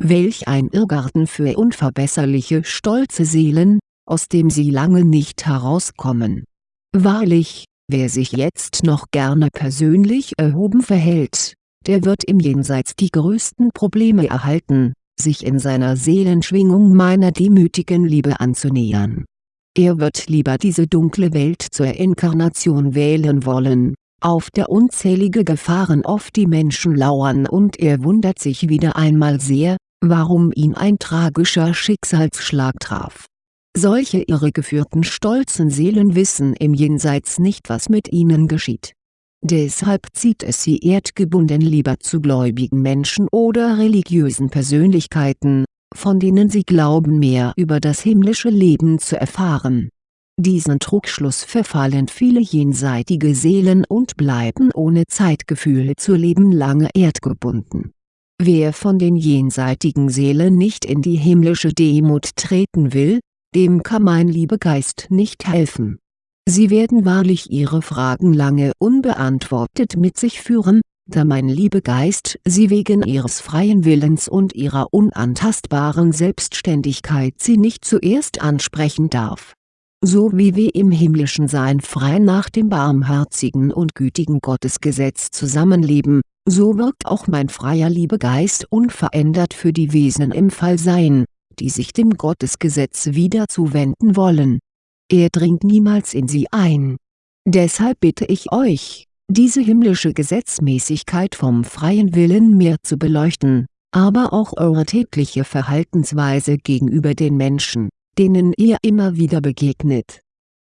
Welch ein Irrgarten für unverbesserliche stolze Seelen, aus dem sie lange nicht herauskommen. Wahrlich, wer sich jetzt noch gerne persönlich erhoben verhält, der wird im Jenseits die größten Probleme erhalten, sich in seiner Seelenschwingung meiner demütigen Liebe anzunähern. Er wird lieber diese dunkle Welt zur Inkarnation wählen wollen, auf der unzählige Gefahren oft die Menschen lauern und er wundert sich wieder einmal sehr, warum ihn ein tragischer Schicksalsschlag traf. Solche irregeführten stolzen Seelen wissen im Jenseits nicht was mit ihnen geschieht Deshalb zieht es sie erdgebunden lieber zu gläubigen Menschen oder religiösen Persönlichkeiten, von denen sie glauben mehr über das himmlische Leben zu erfahren. Diesen Trugschluss verfallen viele jenseitige Seelen und bleiben ohne Zeitgefühl zu leben lange erdgebunden. Wer von den jenseitigen Seelen nicht in die himmlische Demut treten will, dem kann mein Liebegeist nicht helfen Sie werden wahrlich Ihre Fragen lange unbeantwortet mit sich führen, da mein Liebegeist Sie wegen Ihres freien Willens und Ihrer unantastbaren Selbstständigkeit Sie nicht zuerst ansprechen darf. So wie wir im himmlischen Sein frei nach dem barmherzigen und gütigen Gottesgesetz zusammenleben, so wirkt auch mein freier Liebegeist unverändert für die Wesen im Fallsein, die sich dem Gottesgesetz wieder zuwenden wollen er dringt niemals in sie ein. Deshalb bitte ich euch, diese himmlische Gesetzmäßigkeit vom freien Willen mehr zu beleuchten, aber auch eure tägliche Verhaltensweise gegenüber den Menschen, denen ihr immer wieder begegnet.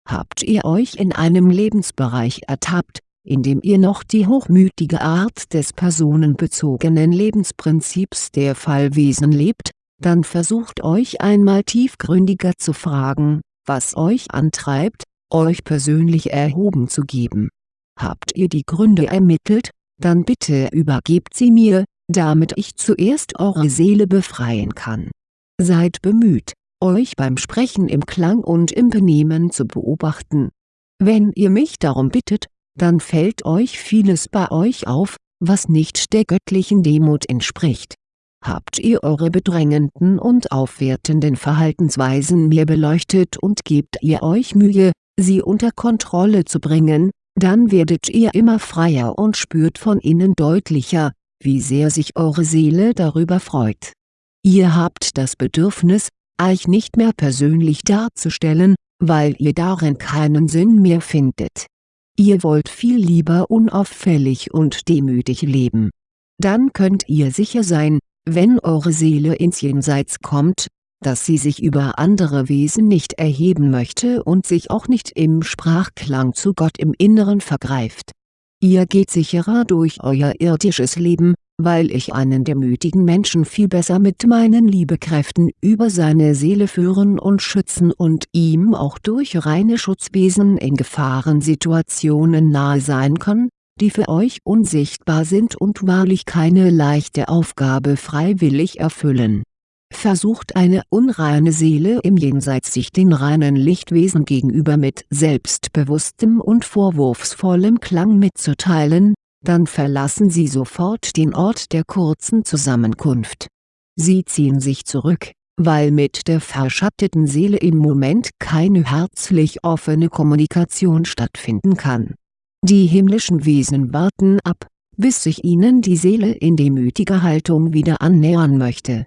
Habt ihr euch in einem Lebensbereich ertappt, in dem ihr noch die hochmütige Art des personenbezogenen Lebensprinzips der Fallwesen lebt, dann versucht euch einmal tiefgründiger zu fragen, was euch antreibt, euch persönlich erhoben zu geben. Habt ihr die Gründe ermittelt, dann bitte übergebt sie mir, damit ich zuerst eure Seele befreien kann. Seid bemüht, euch beim Sprechen im Klang und im Benehmen zu beobachten. Wenn ihr mich darum bittet, dann fällt euch vieles bei euch auf, was nicht der göttlichen Demut entspricht Habt ihr eure bedrängenden und aufwertenden Verhaltensweisen mehr beleuchtet und gebt ihr euch Mühe, sie unter Kontrolle zu bringen, dann werdet ihr immer freier und spürt von innen deutlicher, wie sehr sich eure Seele darüber freut. Ihr habt das Bedürfnis, euch nicht mehr persönlich darzustellen, weil ihr darin keinen Sinn mehr findet. Ihr wollt viel lieber unauffällig und demütig leben. Dann könnt ihr sicher sein, wenn eure Seele ins Jenseits kommt, dass sie sich über andere Wesen nicht erheben möchte und sich auch nicht im Sprachklang zu Gott im Inneren vergreift. Ihr geht sicherer durch euer irdisches Leben, weil ich einen demütigen Menschen viel besser mit meinen Liebekräften über seine Seele führen und schützen und ihm auch durch reine Schutzwesen in Gefahrensituationen nahe sein kann, die für euch unsichtbar sind und wahrlich keine leichte Aufgabe freiwillig erfüllen. Versucht eine unreine Seele im Jenseits sich den reinen Lichtwesen gegenüber mit selbstbewusstem und vorwurfsvollem Klang mitzuteilen, dann verlassen sie sofort den Ort der kurzen Zusammenkunft. Sie ziehen sich zurück, weil mit der verschatteten Seele im Moment keine herzlich offene Kommunikation stattfinden kann die himmlischen Wesen warten ab, bis sich ihnen die Seele in demütiger Haltung wieder annähern möchte.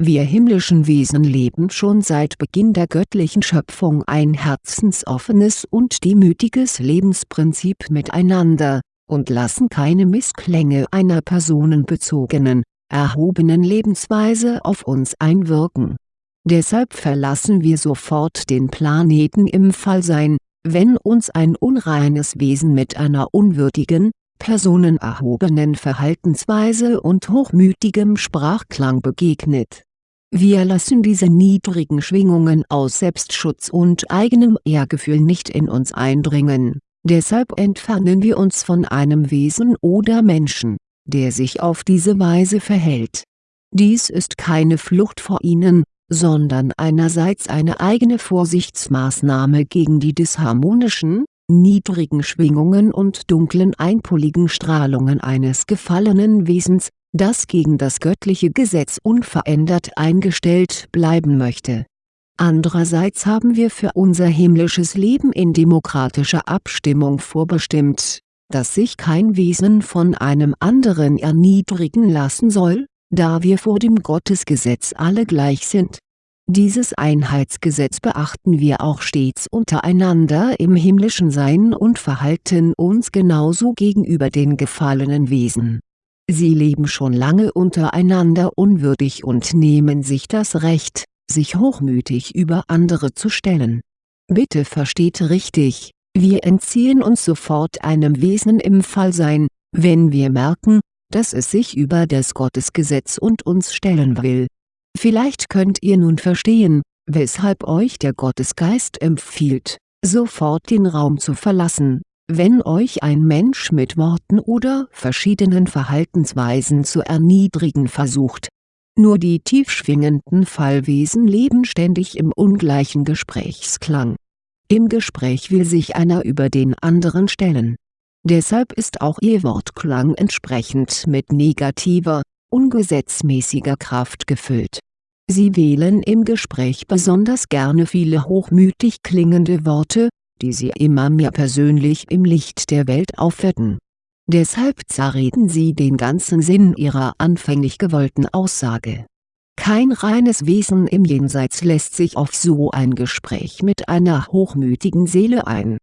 Wir himmlischen Wesen leben schon seit Beginn der göttlichen Schöpfung ein herzensoffenes und demütiges Lebensprinzip miteinander, und lassen keine Missklänge einer personenbezogenen, erhobenen Lebensweise auf uns einwirken Deshalb verlassen wir sofort den Planeten im Fallsein, wenn uns ein unreines Wesen mit einer unwürdigen, personenerhobenen Verhaltensweise und hochmütigem Sprachklang begegnet. Wir lassen diese niedrigen Schwingungen aus Selbstschutz und eigenem Ehrgefühl nicht in uns eindringen, deshalb entfernen wir uns von einem Wesen oder Menschen, der sich auf diese Weise verhält. Dies ist keine Flucht vor ihnen, sondern einerseits eine eigene Vorsichtsmaßnahme gegen die disharmonischen, niedrigen Schwingungen und dunklen einpoligen Strahlungen eines gefallenen Wesens, das gegen das göttliche Gesetz unverändert eingestellt bleiben möchte. Andererseits haben wir für unser himmlisches Leben in demokratischer Abstimmung vorbestimmt, dass sich kein Wesen von einem anderen erniedrigen lassen soll, da wir vor dem Gottesgesetz alle gleich sind dieses Einheitsgesetz beachten wir auch stets untereinander im himmlischen Sein und verhalten uns genauso gegenüber den gefallenen Wesen. Sie leben schon lange untereinander unwürdig und nehmen sich das Recht, sich hochmütig über andere zu stellen. Bitte versteht richtig, wir entziehen uns sofort einem Wesen im Fallsein, wenn wir merken, dass es sich über das Gottesgesetz und uns stellen will Vielleicht könnt ihr nun verstehen, weshalb euch der Gottesgeist empfiehlt, sofort den Raum zu verlassen, wenn euch ein Mensch mit Worten oder verschiedenen Verhaltensweisen zu erniedrigen versucht. Nur die tiefschwingenden Fallwesen leben ständig im ungleichen Gesprächsklang. Im Gespräch will sich einer über den anderen stellen. Deshalb ist auch ihr Wortklang entsprechend mit negativer, ungesetzmäßiger Kraft gefüllt. Sie wählen im Gespräch besonders gerne viele hochmütig klingende Worte, die sie immer mehr persönlich im Licht der Welt aufwerten. Deshalb zerreden sie den ganzen Sinn ihrer anfänglich gewollten Aussage. Kein reines Wesen im Jenseits lässt sich auf so ein Gespräch mit einer hochmütigen Seele ein.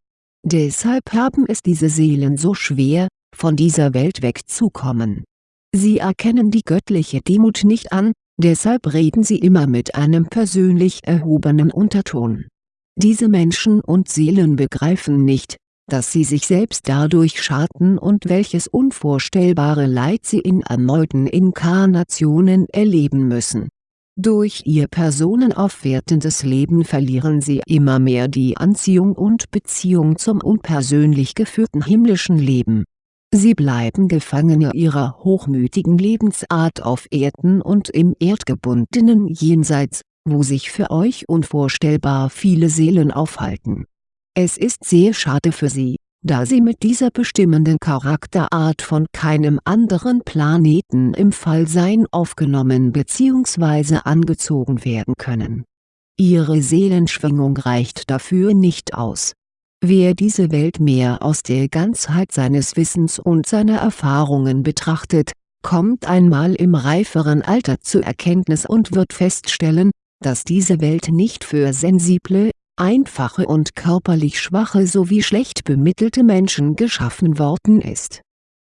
Deshalb haben es diese Seelen so schwer, von dieser Welt wegzukommen Sie erkennen die göttliche Demut nicht an, deshalb reden sie immer mit einem persönlich erhobenen Unterton. Diese Menschen und Seelen begreifen nicht, dass sie sich selbst dadurch schaden und welches unvorstellbare Leid sie in erneuten Inkarnationen erleben müssen. Durch ihr personenaufwertendes Leben verlieren sie immer mehr die Anziehung und Beziehung zum unpersönlich geführten himmlischen Leben Sie bleiben Gefangene ihrer hochmütigen Lebensart auf Erden und im erdgebundenen Jenseits, wo sich für euch unvorstellbar viele Seelen aufhalten. Es ist sehr schade für sie, da sie mit dieser bestimmenden Charakterart von keinem anderen Planeten im Fallsein aufgenommen bzw. angezogen werden können. Ihre Seelenschwingung reicht dafür nicht aus Wer diese Welt mehr aus der Ganzheit seines Wissens und seiner Erfahrungen betrachtet, kommt einmal im reiferen Alter zur Erkenntnis und wird feststellen, dass diese Welt nicht für sensible, einfache und körperlich schwache sowie schlecht bemittelte Menschen geschaffen worden ist.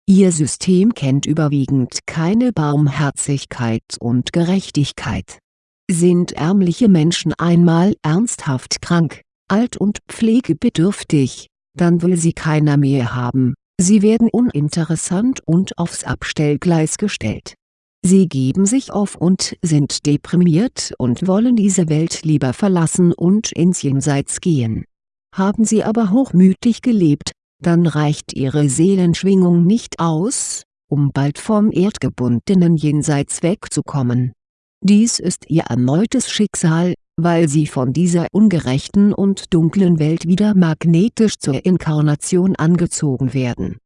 Ihr System kennt überwiegend keine Barmherzigkeit und Gerechtigkeit. Sind ärmliche Menschen einmal ernsthaft krank, alt und pflegebedürftig, dann will sie keiner mehr haben, sie werden uninteressant und aufs Abstellgleis gestellt. Sie geben sich auf und sind deprimiert und wollen diese Welt lieber verlassen und ins Jenseits gehen. Haben sie aber hochmütig gelebt, dann reicht ihre Seelenschwingung nicht aus, um bald vom erdgebundenen Jenseits wegzukommen. Dies ist ihr erneutes Schicksal, weil sie von dieser ungerechten und dunklen Welt wieder magnetisch zur Inkarnation angezogen werden.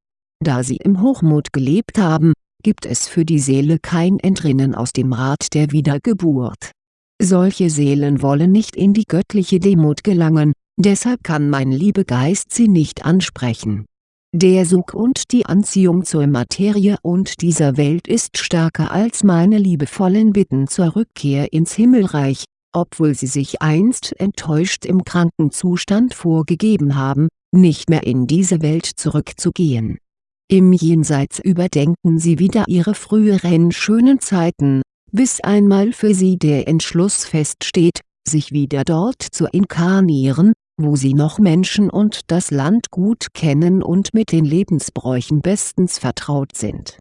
Da sie im Hochmut gelebt haben, gibt es für die Seele kein Entrinnen aus dem Rad der Wiedergeburt. Solche Seelen wollen nicht in die göttliche Demut gelangen, deshalb kann mein Liebegeist sie nicht ansprechen. Der Sog und die Anziehung zur Materie und dieser Welt ist stärker als meine liebevollen Bitten zur Rückkehr ins Himmelreich, obwohl sie sich einst enttäuscht im Krankenzustand vorgegeben haben, nicht mehr in diese Welt zurückzugehen. Im Jenseits überdenken sie wieder ihre früheren schönen Zeiten, bis einmal für sie der Entschluss feststeht, sich wieder dort zu inkarnieren, wo sie noch Menschen und das Land gut kennen und mit den Lebensbräuchen bestens vertraut sind.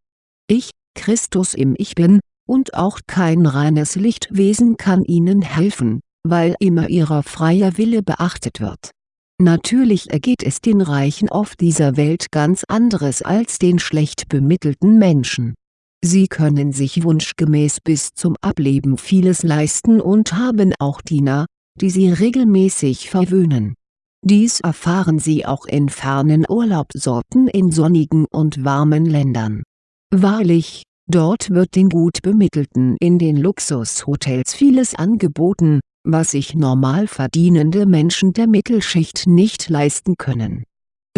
Ich, Christus im Ich Bin, und auch kein reines Lichtwesen kann ihnen helfen, weil immer ihrer freier Wille beachtet wird. Natürlich ergeht es den Reichen auf dieser Welt ganz anderes als den schlecht bemittelten Menschen. Sie können sich wunschgemäß bis zum Ableben vieles leisten und haben auch Diener, die sie regelmäßig verwöhnen. Dies erfahren sie auch in fernen Urlaubsorten in sonnigen und warmen Ländern. Wahrlich, dort wird den gut Bemittelten in den Luxushotels vieles angeboten, was sich normal verdienende Menschen der Mittelschicht nicht leisten können.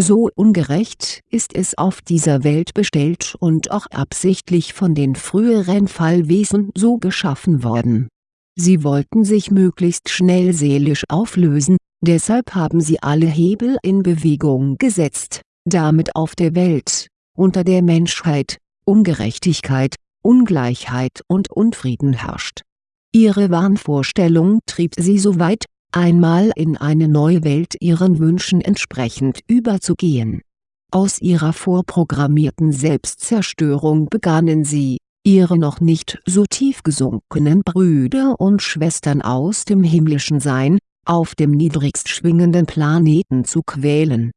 So ungerecht ist es auf dieser Welt bestellt und auch absichtlich von den früheren Fallwesen so geschaffen worden. Sie wollten sich möglichst schnell seelisch auflösen, deshalb haben sie alle Hebel in Bewegung gesetzt, damit auf der Welt, unter der Menschheit, Ungerechtigkeit, Ungleichheit und Unfrieden herrscht Ihre Wahnvorstellung trieb sie so weit, einmal in eine neue Welt ihren Wünschen entsprechend überzugehen. Aus ihrer vorprogrammierten Selbstzerstörung begannen sie, ihre noch nicht so tief gesunkenen Brüder und Schwestern aus dem himmlischen Sein, auf dem niedrigst schwingenden Planeten zu quälen.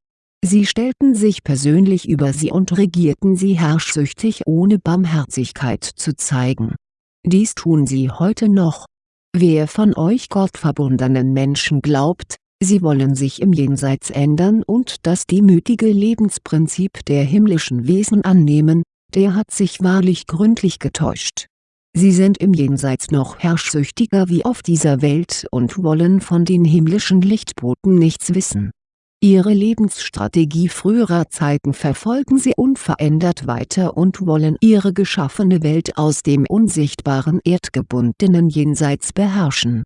Sie stellten sich persönlich über sie und regierten sie herrschsüchtig ohne Barmherzigkeit zu zeigen dies tun sie heute noch. Wer von euch gottverbundenen Menschen glaubt, sie wollen sich im Jenseits ändern und das demütige Lebensprinzip der himmlischen Wesen annehmen, der hat sich wahrlich gründlich getäuscht. Sie sind im Jenseits noch herrschsüchtiger wie auf dieser Welt und wollen von den himmlischen Lichtboten nichts wissen Ihre Lebensstrategie früherer Zeiten verfolgen sie unverändert weiter und wollen ihre geschaffene Welt aus dem unsichtbaren erdgebundenen Jenseits beherrschen.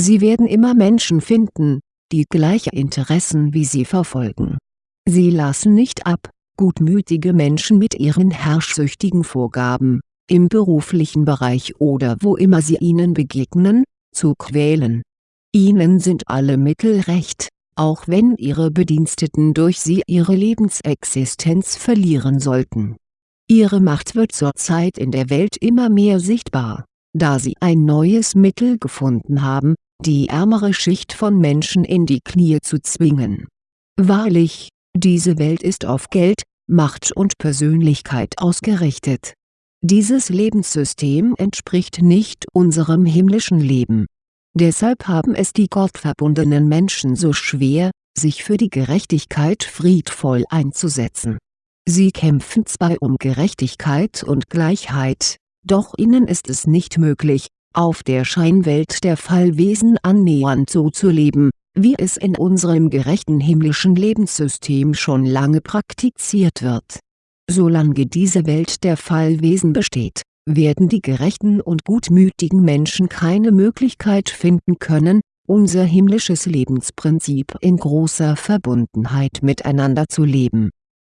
Sie werden immer Menschen finden, die gleiche Interessen wie sie verfolgen. Sie lassen nicht ab, gutmütige Menschen mit ihren herrschsüchtigen Vorgaben, im beruflichen Bereich oder wo immer sie ihnen begegnen, zu quälen. Ihnen sind alle Mittel recht auch wenn ihre Bediensteten durch sie ihre Lebensexistenz verlieren sollten. Ihre Macht wird zurzeit in der Welt immer mehr sichtbar, da sie ein neues Mittel gefunden haben, die ärmere Schicht von Menschen in die Knie zu zwingen. Wahrlich, diese Welt ist auf Geld, Macht und Persönlichkeit ausgerichtet. Dieses Lebenssystem entspricht nicht unserem himmlischen Leben Deshalb haben es die gottverbundenen Menschen so schwer, sich für die Gerechtigkeit friedvoll einzusetzen. Sie kämpfen zwar um Gerechtigkeit und Gleichheit, doch ihnen ist es nicht möglich, auf der Scheinwelt der Fallwesen annähernd so zu leben, wie es in unserem gerechten himmlischen Lebenssystem schon lange praktiziert wird. Solange diese Welt der Fallwesen besteht werden die gerechten und gutmütigen Menschen keine Möglichkeit finden können, unser himmlisches Lebensprinzip in großer Verbundenheit miteinander zu leben.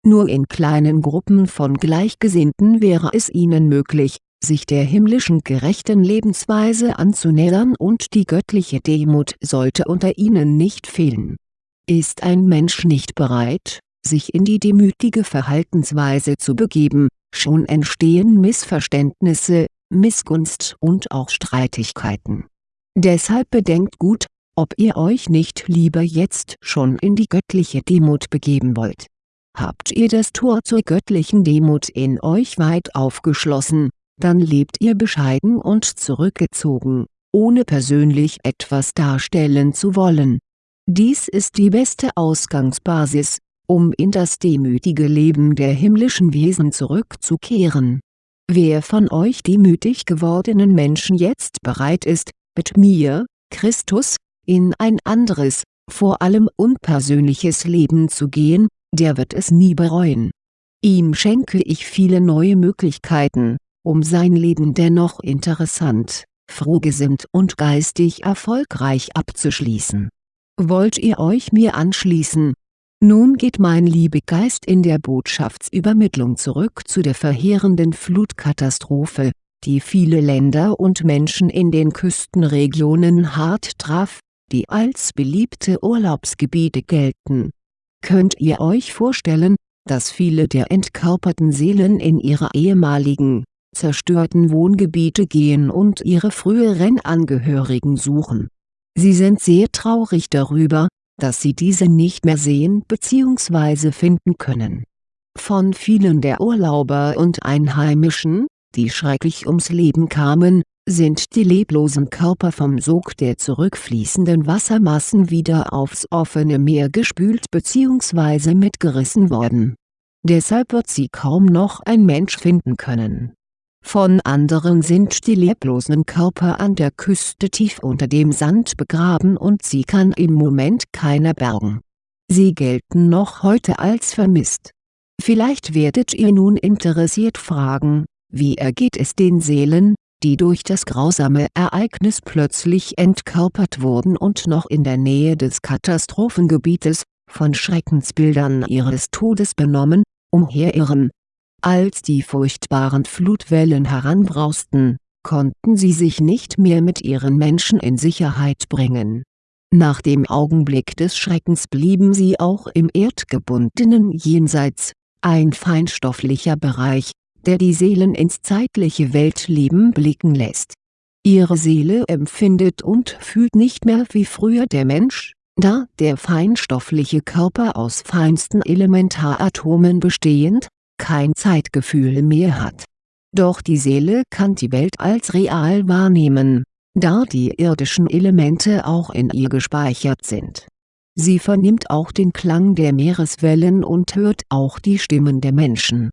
Nur in kleinen Gruppen von Gleichgesinnten wäre es ihnen möglich, sich der himmlischen gerechten Lebensweise anzunähern und die göttliche Demut sollte unter ihnen nicht fehlen. Ist ein Mensch nicht bereit, sich in die demütige Verhaltensweise zu begeben, schon entstehen Missverständnisse, Missgunst und auch Streitigkeiten. Deshalb bedenkt gut, ob ihr euch nicht lieber jetzt schon in die göttliche Demut begeben wollt. Habt ihr das Tor zur göttlichen Demut in euch weit aufgeschlossen, dann lebt ihr bescheiden und zurückgezogen, ohne persönlich etwas darstellen zu wollen. Dies ist die beste Ausgangsbasis, um in das demütige Leben der himmlischen Wesen zurückzukehren. Wer von euch demütig gewordenen Menschen jetzt bereit ist, mit mir, Christus, in ein anderes, vor allem unpersönliches Leben zu gehen, der wird es nie bereuen. Ihm schenke ich viele neue Möglichkeiten, um sein Leben dennoch interessant, frohgesinnt und geistig erfolgreich abzuschließen. Wollt ihr euch mir anschließen, nun geht mein Liebegeist in der Botschaftsübermittlung zurück zu der verheerenden Flutkatastrophe, die viele Länder und Menschen in den Küstenregionen hart traf, die als beliebte Urlaubsgebiete gelten. Könnt ihr euch vorstellen, dass viele der entkörperten Seelen in ihre ehemaligen, zerstörten Wohngebiete gehen und ihre früheren Angehörigen suchen. Sie sind sehr traurig darüber, dass sie diese nicht mehr sehen bzw. finden können. Von vielen der Urlauber und Einheimischen, die schrecklich ums Leben kamen, sind die leblosen Körper vom Sog der zurückfließenden Wassermassen wieder aufs offene Meer gespült bzw. mitgerissen worden. Deshalb wird sie kaum noch ein Mensch finden können. Von anderen sind die leblosen Körper an der Küste tief unter dem Sand begraben und sie kann im Moment keiner bergen. Sie gelten noch heute als vermisst. Vielleicht werdet ihr nun interessiert fragen, wie ergeht es den Seelen, die durch das grausame Ereignis plötzlich entkörpert wurden und noch in der Nähe des Katastrophengebietes, von Schreckensbildern ihres Todes benommen, umherirren. Als die furchtbaren Flutwellen heranbrausten, konnten sie sich nicht mehr mit ihren Menschen in Sicherheit bringen. Nach dem Augenblick des Schreckens blieben sie auch im erdgebundenen Jenseits, ein feinstofflicher Bereich, der die Seelen ins zeitliche Weltleben blicken lässt. Ihre Seele empfindet und fühlt nicht mehr wie früher der Mensch, da der feinstoffliche Körper aus feinsten Elementaratomen bestehend, kein Zeitgefühl mehr hat. Doch die Seele kann die Welt als real wahrnehmen, da die irdischen Elemente auch in ihr gespeichert sind. Sie vernimmt auch den Klang der Meereswellen und hört auch die Stimmen der Menschen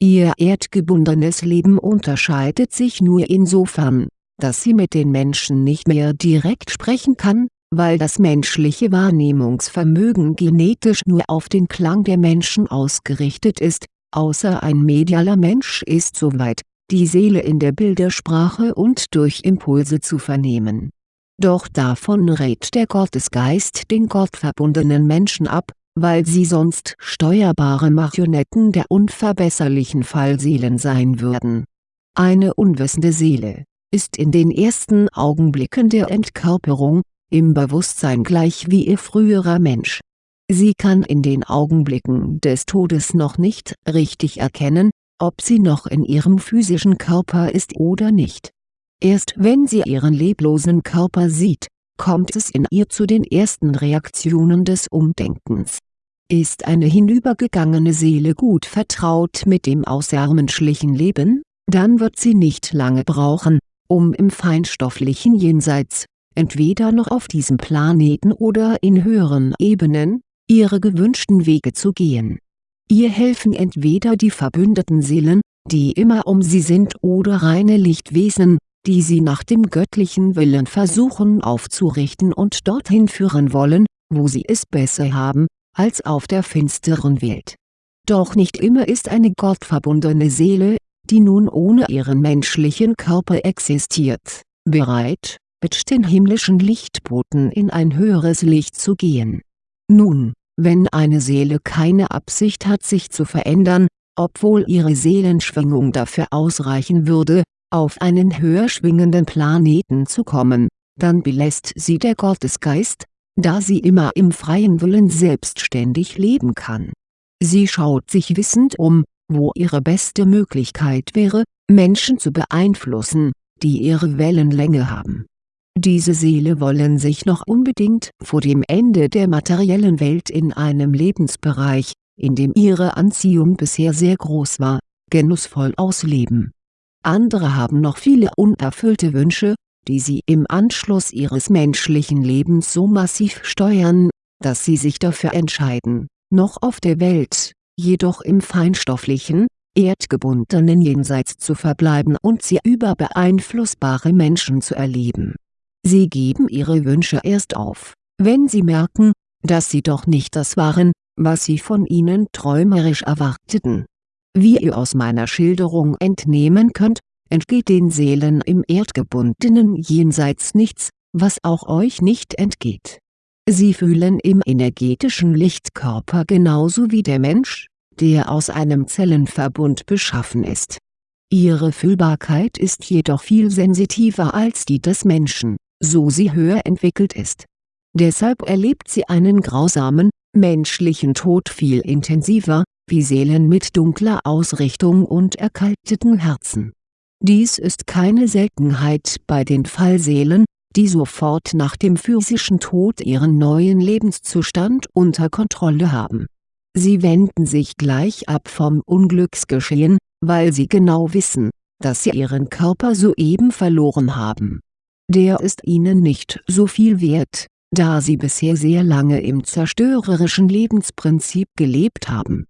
Ihr erdgebundenes Leben unterscheidet sich nur insofern, dass sie mit den Menschen nicht mehr direkt sprechen kann, weil das menschliche Wahrnehmungsvermögen genetisch nur auf den Klang der Menschen ausgerichtet ist, außer ein medialer Mensch ist soweit, die Seele in der Bildersprache und durch Impulse zu vernehmen. Doch davon rät der Gottesgeist den gottverbundenen Menschen ab, weil sie sonst steuerbare Marionetten der unverbesserlichen Fallseelen sein würden. Eine unwissende Seele, ist in den ersten Augenblicken der Entkörperung, im Bewusstsein gleich wie ihr früherer Mensch. Sie kann in den Augenblicken des Todes noch nicht richtig erkennen, ob sie noch in ihrem physischen Körper ist oder nicht. Erst wenn sie ihren leblosen Körper sieht, kommt es in ihr zu den ersten Reaktionen des Umdenkens. Ist eine hinübergegangene Seele gut vertraut mit dem außermenschlichen Leben, dann wird sie nicht lange brauchen, um im feinstofflichen Jenseits, entweder noch auf diesem Planeten oder in höheren Ebenen, ihre gewünschten Wege zu gehen. Ihr helfen entweder die verbündeten Seelen, die immer um sie sind oder reine Lichtwesen, die sie nach dem göttlichen Willen versuchen aufzurichten und dorthin führen wollen, wo sie es besser haben, als auf der finsteren Welt. Doch nicht immer ist eine gottverbundene Seele, die nun ohne ihren menschlichen Körper existiert, bereit, mit den himmlischen Lichtboten in ein höheres Licht zu gehen. Nun, wenn eine Seele keine Absicht hat sich zu verändern, obwohl ihre Seelenschwingung dafür ausreichen würde, auf einen höher schwingenden Planeten zu kommen, dann belässt sie der Gottesgeist, da sie immer im freien Willen selbstständig leben kann. Sie schaut sich wissend um, wo ihre beste Möglichkeit wäre, Menschen zu beeinflussen, die ihre Wellenlänge haben. Diese Seele wollen sich noch unbedingt vor dem Ende der materiellen Welt in einem Lebensbereich, in dem ihre Anziehung bisher sehr groß war, genussvoll ausleben andere haben noch viele unerfüllte Wünsche, die sie im Anschluss ihres menschlichen Lebens so massiv steuern, dass sie sich dafür entscheiden, noch auf der Welt, jedoch im feinstofflichen, erdgebundenen Jenseits zu verbleiben und sie über beeinflussbare Menschen zu erleben. Sie geben ihre Wünsche erst auf, wenn sie merken, dass sie doch nicht das waren, was sie von ihnen träumerisch erwarteten wie ihr aus meiner Schilderung entnehmen könnt, entgeht den Seelen im erdgebundenen Jenseits nichts, was auch euch nicht entgeht. Sie fühlen im energetischen Lichtkörper genauso wie der Mensch, der aus einem Zellenverbund beschaffen ist. Ihre Fühlbarkeit ist jedoch viel sensitiver als die des Menschen, so sie höher entwickelt ist. Deshalb erlebt sie einen grausamen, menschlichen Tod viel intensiver, wie Seelen mit dunkler Ausrichtung und erkalteten Herzen. Dies ist keine Seltenheit bei den Fallseelen, die sofort nach dem physischen Tod ihren neuen Lebenszustand unter Kontrolle haben. Sie wenden sich gleich ab vom Unglücksgeschehen, weil sie genau wissen, dass sie ihren Körper soeben verloren haben. Der ist ihnen nicht so viel wert, da sie bisher sehr lange im zerstörerischen Lebensprinzip gelebt haben.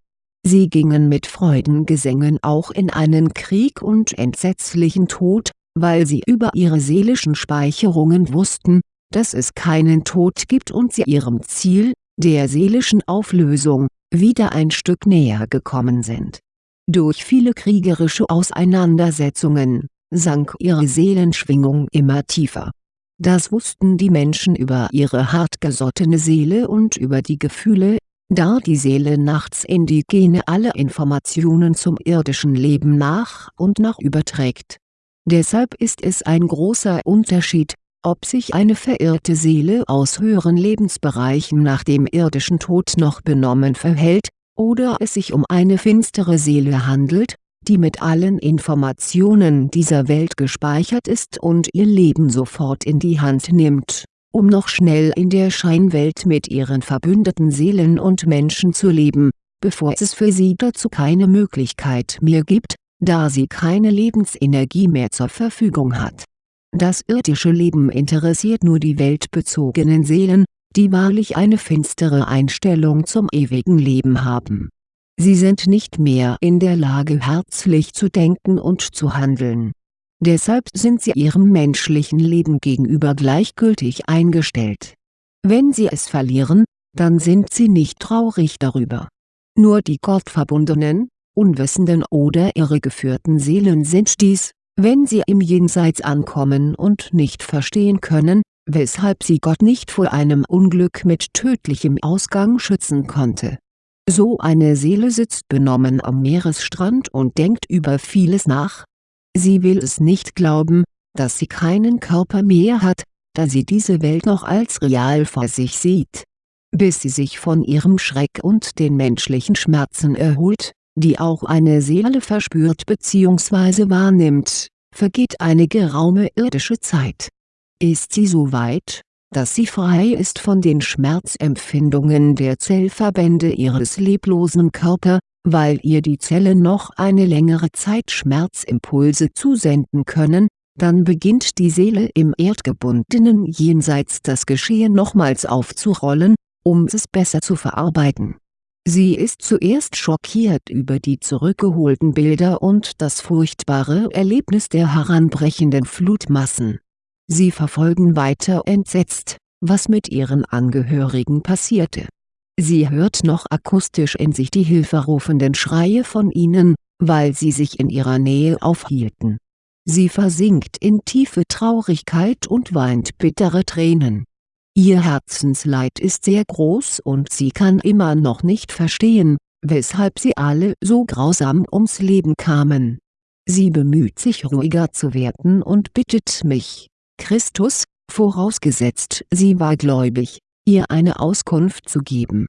Sie gingen mit Freudengesängen auch in einen Krieg und entsetzlichen Tod, weil sie über ihre seelischen Speicherungen wussten, dass es keinen Tod gibt und sie ihrem Ziel, der seelischen Auflösung, wieder ein Stück näher gekommen sind. Durch viele kriegerische Auseinandersetzungen, sank ihre Seelenschwingung immer tiefer das wussten die Menschen über ihre hartgesottene Seele und über die Gefühle, da die Seele nachts in die Gene alle Informationen zum irdischen Leben nach und nach überträgt. Deshalb ist es ein großer Unterschied, ob sich eine verirrte Seele aus höheren Lebensbereichen nach dem irdischen Tod noch benommen verhält, oder es sich um eine finstere Seele handelt, die mit allen Informationen dieser Welt gespeichert ist und ihr Leben sofort in die Hand nimmt, um noch schnell in der Scheinwelt mit ihren verbündeten Seelen und Menschen zu leben, bevor es für sie dazu keine Möglichkeit mehr gibt, da sie keine Lebensenergie mehr zur Verfügung hat. Das irdische Leben interessiert nur die weltbezogenen Seelen, die wahrlich eine finstere Einstellung zum ewigen Leben haben Sie sind nicht mehr in der Lage herzlich zu denken und zu handeln. Deshalb sind sie ihrem menschlichen Leben gegenüber gleichgültig eingestellt. Wenn sie es verlieren, dann sind sie nicht traurig darüber. Nur die gottverbundenen, unwissenden oder irregeführten Seelen sind dies, wenn sie im Jenseits ankommen und nicht verstehen können, weshalb sie Gott nicht vor einem Unglück mit tödlichem Ausgang schützen konnte so eine Seele sitzt benommen am Meeresstrand und denkt über vieles nach. Sie will es nicht glauben, dass sie keinen Körper mehr hat, da sie diese Welt noch als real vor sich sieht. Bis sie sich von ihrem Schreck und den menschlichen Schmerzen erholt, die auch eine Seele verspürt bzw. wahrnimmt, vergeht eine geraume irdische Zeit. Ist sie so weit, dass sie frei ist von den Schmerzempfindungen der Zellverbände ihres leblosen Körper, weil ihr die Zellen noch eine längere Zeit Schmerzimpulse zusenden können, dann beginnt die Seele im erdgebundenen Jenseits das Geschehen nochmals aufzurollen, um es besser zu verarbeiten. Sie ist zuerst schockiert über die zurückgeholten Bilder und das furchtbare Erlebnis der heranbrechenden Flutmassen Sie verfolgen weiter entsetzt, was mit ihren Angehörigen passierte. Sie hört noch akustisch in sich die hilferufenden Schreie von ihnen, weil sie sich in ihrer Nähe aufhielten. Sie versinkt in tiefe Traurigkeit und weint bittere Tränen. Ihr Herzensleid ist sehr groß und sie kann immer noch nicht verstehen, weshalb sie alle so grausam ums Leben kamen. Sie bemüht sich ruhiger zu werden und bittet mich, Christus, vorausgesetzt sie war gläubig, ihr eine Auskunft zu geben.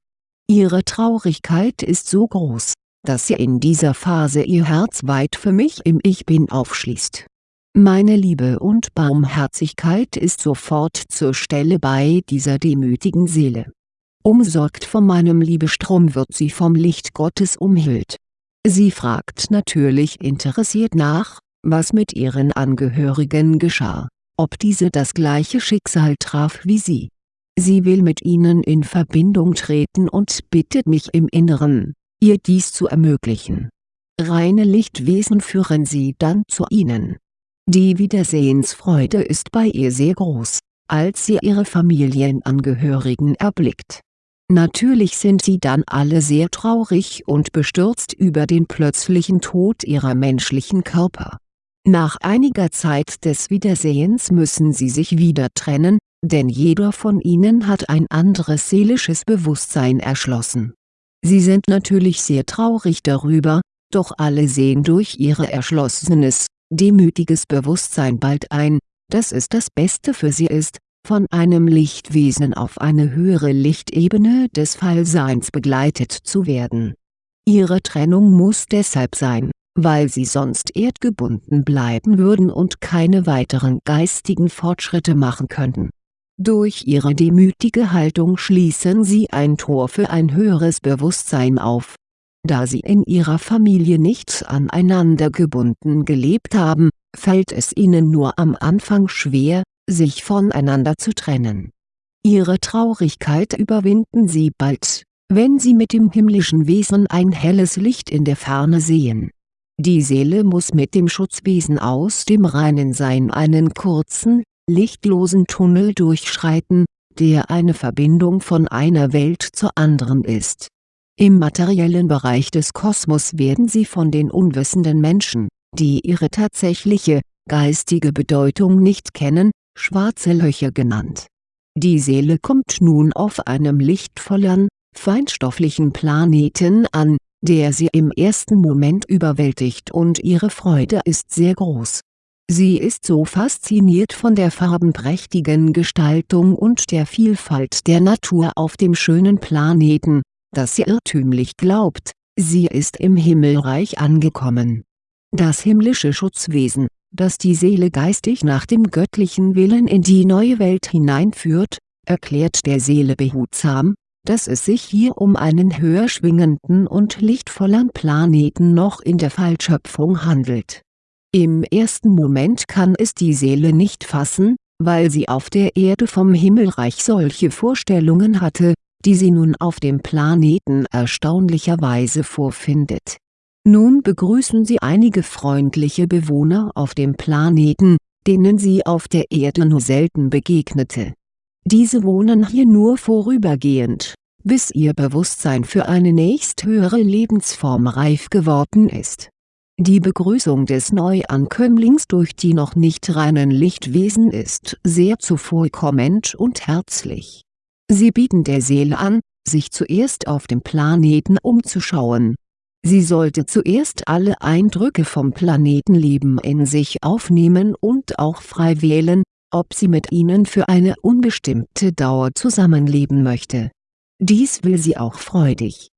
Ihre Traurigkeit ist so groß, dass sie in dieser Phase ihr Herz weit für mich im Ich Bin aufschließt. Meine Liebe und Barmherzigkeit ist sofort zur Stelle bei dieser demütigen Seele. Umsorgt von meinem Liebestrom wird sie vom Licht Gottes umhüllt. Sie fragt natürlich interessiert nach, was mit ihren Angehörigen geschah ob diese das gleiche Schicksal traf wie sie. Sie will mit ihnen in Verbindung treten und bittet mich im Inneren, ihr dies zu ermöglichen. Reine Lichtwesen führen sie dann zu ihnen. Die Wiedersehensfreude ist bei ihr sehr groß, als sie ihre Familienangehörigen erblickt. Natürlich sind sie dann alle sehr traurig und bestürzt über den plötzlichen Tod ihrer menschlichen Körper nach einiger Zeit des Wiedersehens müssen sie sich wieder trennen, denn jeder von ihnen hat ein anderes seelisches Bewusstsein erschlossen. Sie sind natürlich sehr traurig darüber, Doch alle sehen durch ihr erschlossenes, demütiges Bewusstsein bald ein, dass es das Beste für sie ist, von einem Lichtwesen auf eine höhere Lichtebene des Fallseins begleitet zu werden. Ihre Trennung muss deshalb sein, weil sie sonst erdgebunden bleiben würden und keine weiteren geistigen Fortschritte machen könnten. Durch ihre demütige Haltung schließen sie ein Tor für ein höheres Bewusstsein auf. Da sie in ihrer Familie nicht aneinander gebunden gelebt haben, fällt es ihnen nur am Anfang schwer, sich voneinander zu trennen. Ihre Traurigkeit überwinden sie bald, wenn sie mit dem himmlischen Wesen ein helles Licht in der Ferne sehen. Die Seele muss mit dem Schutzwesen aus dem reinen Sein einen kurzen, lichtlosen Tunnel durchschreiten, der eine Verbindung von einer Welt zur anderen ist. Im materiellen Bereich des Kosmos werden sie von den unwissenden Menschen, die ihre tatsächliche, geistige Bedeutung nicht kennen, schwarze Löcher genannt. Die Seele kommt nun auf einem lichtvollen, feinstofflichen Planeten an, der sie im ersten Moment überwältigt und ihre Freude ist sehr groß. Sie ist so fasziniert von der farbenprächtigen Gestaltung und der Vielfalt der Natur auf dem schönen Planeten, dass sie irrtümlich glaubt, sie ist im Himmelreich angekommen. Das himmlische Schutzwesen, das die Seele geistig nach dem göttlichen Willen in die neue Welt hineinführt, erklärt der Seele behutsam, dass es sich hier um einen höher schwingenden und lichtvollen Planeten noch in der Fallschöpfung handelt. Im ersten Moment kann es die Seele nicht fassen, weil sie auf der Erde vom Himmelreich solche Vorstellungen hatte, die sie nun auf dem Planeten erstaunlicherweise vorfindet nun begrüßen sie einige freundliche Bewohner auf dem Planeten, denen sie auf der Erde nur selten begegnete. Diese wohnen hier nur vorübergehend, bis ihr Bewusstsein für eine nächsthöhere Lebensform reif geworden ist. Die Begrüßung des Neuankömmlings durch die noch nicht reinen Lichtwesen ist sehr zuvorkommend und herzlich. Sie bieten der Seele an, sich zuerst auf dem Planeten umzuschauen Sie sollte zuerst alle Eindrücke vom Planetenleben in sich aufnehmen und auch frei wählen, ob sie mit ihnen für eine unbestimmte Dauer zusammenleben möchte. Dies will sie auch freudig.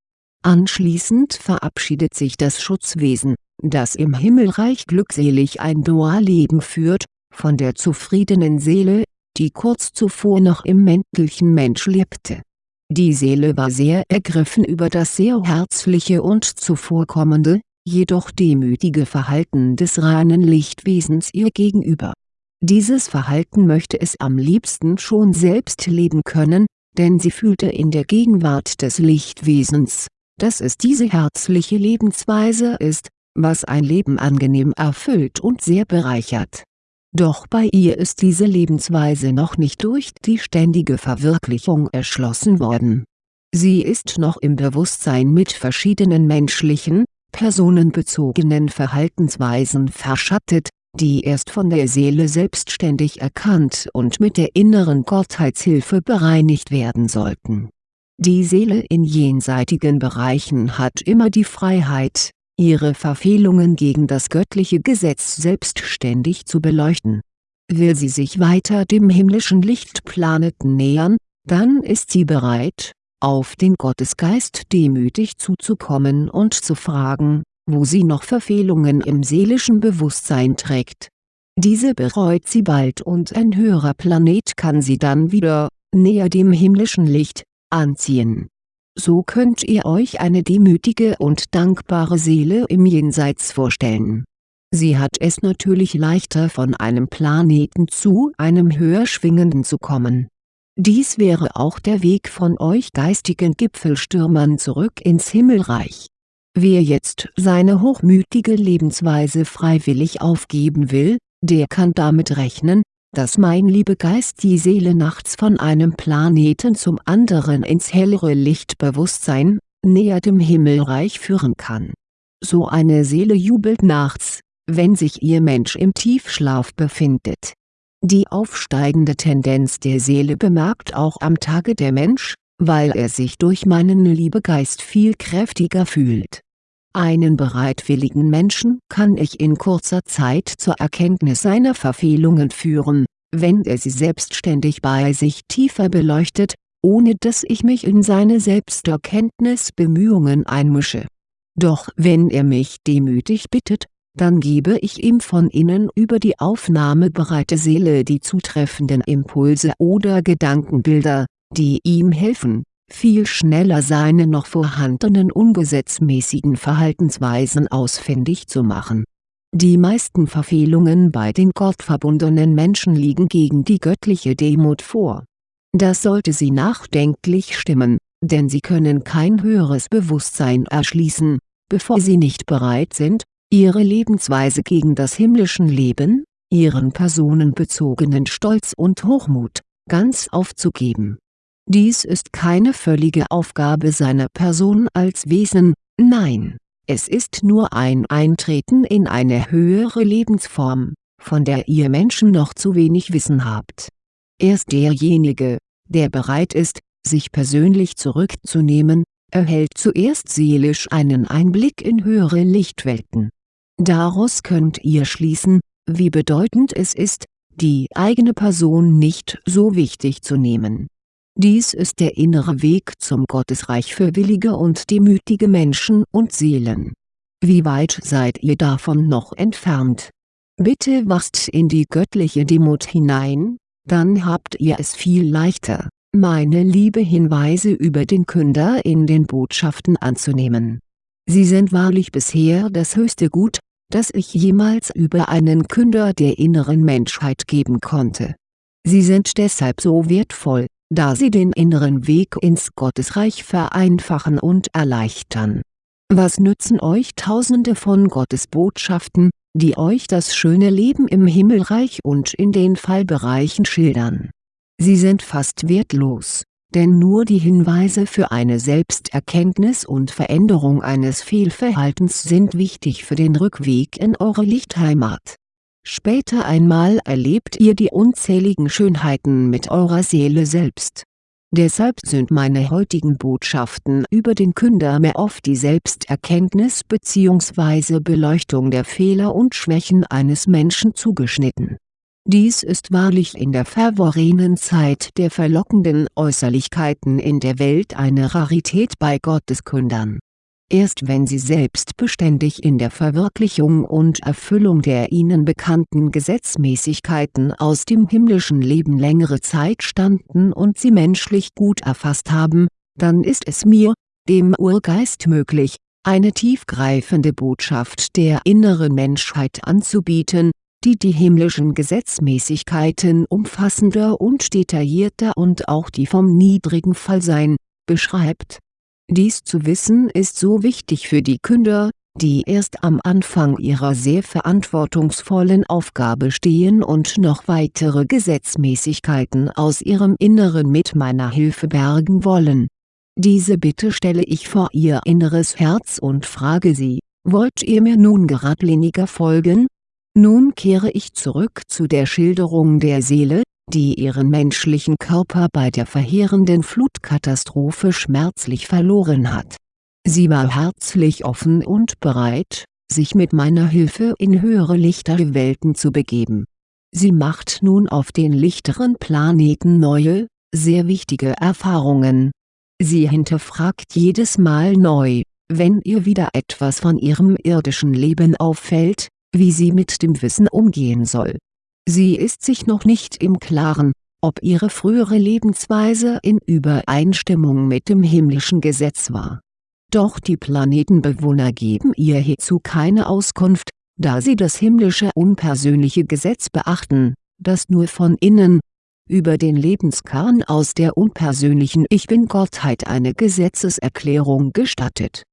Anschließend verabschiedet sich das Schutzwesen, das im Himmelreich glückselig ein Dualleben führt, von der zufriedenen Seele, die kurz zuvor noch im mäntelchen Mensch lebte die Seele war sehr ergriffen über das sehr herzliche und zuvorkommende, jedoch demütige Verhalten des reinen Lichtwesens ihr gegenüber. Dieses Verhalten möchte es am liebsten schon selbst leben können, denn sie fühlte in der Gegenwart des Lichtwesens, dass es diese herzliche Lebensweise ist, was ein Leben angenehm erfüllt und sehr bereichert doch bei ihr ist diese Lebensweise noch nicht durch die ständige Verwirklichung erschlossen worden. Sie ist noch im Bewusstsein mit verschiedenen menschlichen, personenbezogenen Verhaltensweisen verschattet, die erst von der Seele selbstständig erkannt und mit der inneren Gottheitshilfe bereinigt werden sollten. Die Seele in jenseitigen Bereichen hat immer die Freiheit, ihre Verfehlungen gegen das göttliche Gesetz selbstständig zu beleuchten. Will sie sich weiter dem himmlischen Lichtplaneten nähern, dann ist sie bereit, auf den Gottesgeist demütig zuzukommen und zu fragen, wo sie noch Verfehlungen im seelischen Bewusstsein trägt. Diese bereut sie bald und ein höherer Planet kann sie dann wieder, näher dem himmlischen Licht, anziehen so könnt ihr euch eine demütige und dankbare Seele im Jenseits vorstellen. Sie hat es natürlich leichter von einem Planeten zu einem höher schwingenden zu kommen. Dies wäre auch der Weg von euch geistigen Gipfelstürmern zurück ins Himmelreich. Wer jetzt seine hochmütige Lebensweise freiwillig aufgeben will, der kann damit rechnen, dass mein Liebegeist die Seele nachts von einem Planeten zum anderen ins hellere Lichtbewusstsein, näher dem Himmelreich führen kann. So eine Seele jubelt nachts, wenn sich ihr Mensch im Tiefschlaf befindet. Die aufsteigende Tendenz der Seele bemerkt auch am Tage der Mensch, weil er sich durch meinen Liebegeist viel kräftiger fühlt. Einen bereitwilligen Menschen kann ich in kurzer Zeit zur Erkenntnis seiner Verfehlungen führen, wenn er sie selbstständig bei sich tiefer beleuchtet, ohne dass ich mich in seine Selbsterkenntnisbemühungen einmische. Doch wenn er mich demütig bittet, dann gebe ich ihm von innen über die aufnahmebereite Seele die zutreffenden Impulse oder Gedankenbilder, die ihm helfen, viel schneller seine noch vorhandenen ungesetzmäßigen Verhaltensweisen ausfindig zu machen. Die meisten Verfehlungen bei den gottverbundenen Menschen liegen gegen die göttliche Demut vor. Das sollte sie nachdenklich stimmen, denn sie können kein höheres Bewusstsein erschließen, bevor sie nicht bereit sind, ihre Lebensweise gegen das himmlischen Leben, ihren personenbezogenen Stolz und Hochmut, ganz aufzugeben dies ist keine völlige Aufgabe seiner Person als Wesen, nein, es ist nur ein Eintreten in eine höhere Lebensform, von der ihr Menschen noch zu wenig Wissen habt. Erst derjenige, der bereit ist, sich persönlich zurückzunehmen, erhält zuerst seelisch einen Einblick in höhere Lichtwelten. Daraus könnt ihr schließen, wie bedeutend es ist, die eigene Person nicht so wichtig zu nehmen dies ist der innere Weg zum Gottesreich für willige und demütige Menschen und Seelen. Wie weit seid ihr davon noch entfernt? Bitte wachst in die göttliche Demut hinein, dann habt ihr es viel leichter, meine liebe Hinweise über den Künder in den Botschaften anzunehmen. Sie sind wahrlich bisher das höchste Gut, das ich jemals über einen Künder der inneren Menschheit geben konnte. Sie sind deshalb so wertvoll, da sie den inneren Weg ins Gottesreich vereinfachen und erleichtern. Was nützen euch tausende von Gottesbotschaften, die euch das schöne Leben im Himmelreich und in den Fallbereichen schildern? Sie sind fast wertlos, denn nur die Hinweise für eine Selbsterkenntnis und Veränderung eines Fehlverhaltens sind wichtig für den Rückweg in eure Lichtheimat Später einmal erlebt ihr die unzähligen Schönheiten mit eurer Seele selbst. Deshalb sind meine heutigen Botschaften über den Künder mehr auf die Selbsterkenntnis bzw. Beleuchtung der Fehler und Schwächen eines Menschen zugeschnitten. Dies ist wahrlich in der verworrenen Zeit der verlockenden Äußerlichkeiten in der Welt eine Rarität bei Gotteskündern Erst wenn sie selbst beständig in der Verwirklichung und Erfüllung der ihnen bekannten Gesetzmäßigkeiten aus dem himmlischen Leben längere Zeit standen und sie menschlich gut erfasst haben, dann ist es mir, dem Urgeist möglich, eine tiefgreifende Botschaft der inneren Menschheit anzubieten, die die himmlischen Gesetzmäßigkeiten umfassender und detaillierter und auch die vom niedrigen Fallsein, beschreibt dies zu wissen ist so wichtig für die Künder, die erst am Anfang ihrer sehr verantwortungsvollen Aufgabe stehen und noch weitere Gesetzmäßigkeiten aus ihrem Inneren mit meiner Hilfe bergen wollen. Diese Bitte stelle ich vor ihr inneres Herz und frage sie, wollt ihr mir nun geradliniger folgen? Nun kehre ich zurück zu der Schilderung der Seele, die ihren menschlichen Körper bei der verheerenden Flutkatastrophe schmerzlich verloren hat. Sie war herzlich offen und bereit, sich mit meiner Hilfe in höhere lichtere Welten zu begeben. Sie macht nun auf den lichteren Planeten neue, sehr wichtige Erfahrungen. Sie hinterfragt jedes Mal neu, wenn ihr wieder etwas von ihrem irdischen Leben auffällt, wie sie mit dem Wissen umgehen soll Sie ist sich noch nicht im Klaren, ob ihre frühere Lebensweise in Übereinstimmung mit dem himmlischen Gesetz war. Doch die Planetenbewohner geben ihr hierzu keine Auskunft, da sie das himmlische unpersönliche Gesetz beachten, das nur von innen, über den Lebenskern aus der unpersönlichen Ich Bin-Gottheit eine Gesetzeserklärung gestattet.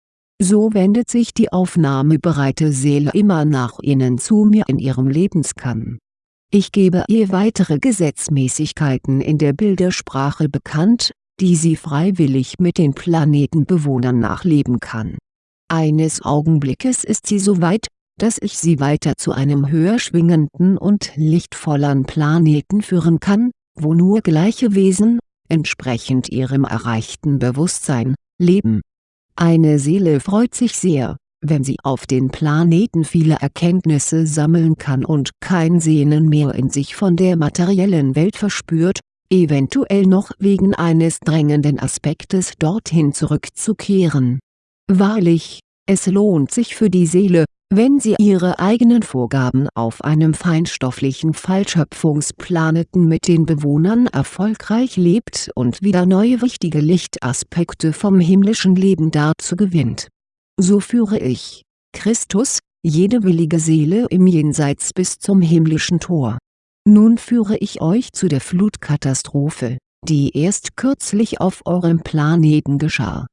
So wendet sich die aufnahmebereite Seele immer nach innen zu mir in ihrem Lebenskern ich gebe ihr weitere Gesetzmäßigkeiten in der Bildersprache bekannt, die sie freiwillig mit den Planetenbewohnern nachleben kann. Eines Augenblickes ist sie so weit, dass ich sie weiter zu einem höher schwingenden und lichtvolleren Planeten führen kann, wo nur gleiche Wesen, entsprechend ihrem erreichten Bewusstsein, leben. Eine Seele freut sich sehr, wenn sie auf den Planeten viele Erkenntnisse sammeln kann und kein Sehnen mehr in sich von der materiellen Welt verspürt, eventuell noch wegen eines drängenden Aspektes dorthin zurückzukehren. Wahrlich, es lohnt sich für die Seele, wenn sie ihre eigenen Vorgaben auf einem feinstofflichen Fallschöpfungsplaneten mit den Bewohnern erfolgreich lebt und wieder neue wichtige Lichtaspekte vom himmlischen Leben dazu gewinnt. So führe ich, Christus, jede willige Seele im Jenseits bis zum himmlischen Tor. Nun führe ich euch zu der Flutkatastrophe, die erst kürzlich auf eurem Planeten geschah.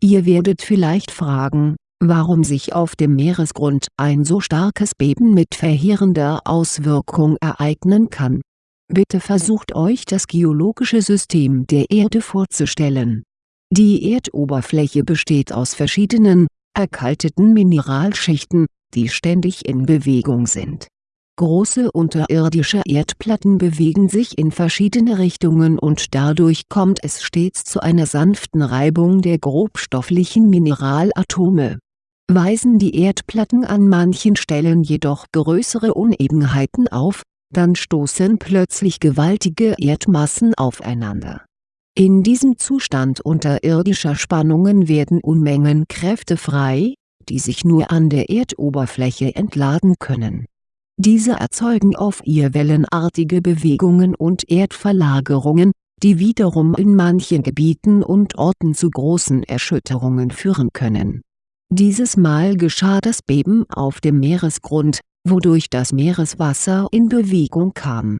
Ihr werdet vielleicht fragen, warum sich auf dem Meeresgrund ein so starkes Beben mit verheerender Auswirkung ereignen kann. Bitte versucht euch das geologische System der Erde vorzustellen. Die Erdoberfläche besteht aus verschiedenen, erkalteten Mineralschichten, die ständig in Bewegung sind. Große unterirdische Erdplatten bewegen sich in verschiedene Richtungen und dadurch kommt es stets zu einer sanften Reibung der grobstofflichen Mineralatome Weisen die Erdplatten an manchen Stellen jedoch größere Unebenheiten auf, dann stoßen plötzlich gewaltige Erdmassen aufeinander. In diesem Zustand unterirdischer Spannungen werden Unmengen Kräfte frei, die sich nur an der Erdoberfläche entladen können. Diese erzeugen auf ihr wellenartige Bewegungen und Erdverlagerungen, die wiederum in manchen Gebieten und Orten zu großen Erschütterungen führen können dieses Mal geschah das Beben auf dem Meeresgrund, wodurch das Meereswasser in Bewegung kam.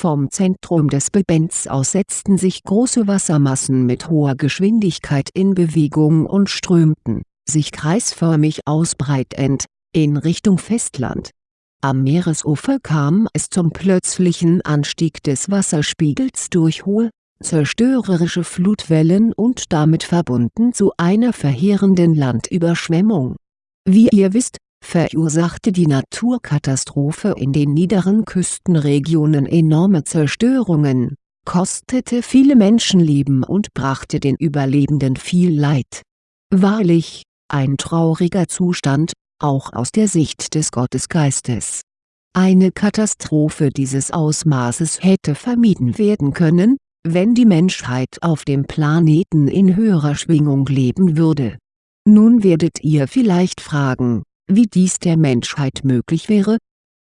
Vom Zentrum des Bebens aus setzten sich große Wassermassen mit hoher Geschwindigkeit in Bewegung und strömten, sich kreisförmig ausbreitend, in Richtung Festland. Am Meeresufer kam es zum plötzlichen Anstieg des Wasserspiegels durch hohe, zerstörerische Flutwellen und damit verbunden zu einer verheerenden Landüberschwemmung. Wie ihr wisst, verursachte die Naturkatastrophe in den niederen Küstenregionen enorme Zerstörungen, kostete viele Menschenleben und brachte den Überlebenden viel Leid. Wahrlich, ein trauriger Zustand, auch aus der Sicht des Gottesgeistes. Eine Katastrophe dieses Ausmaßes hätte vermieden werden können, wenn die Menschheit auf dem Planeten in höherer Schwingung leben würde. Nun werdet ihr vielleicht fragen, wie dies der Menschheit möglich wäre?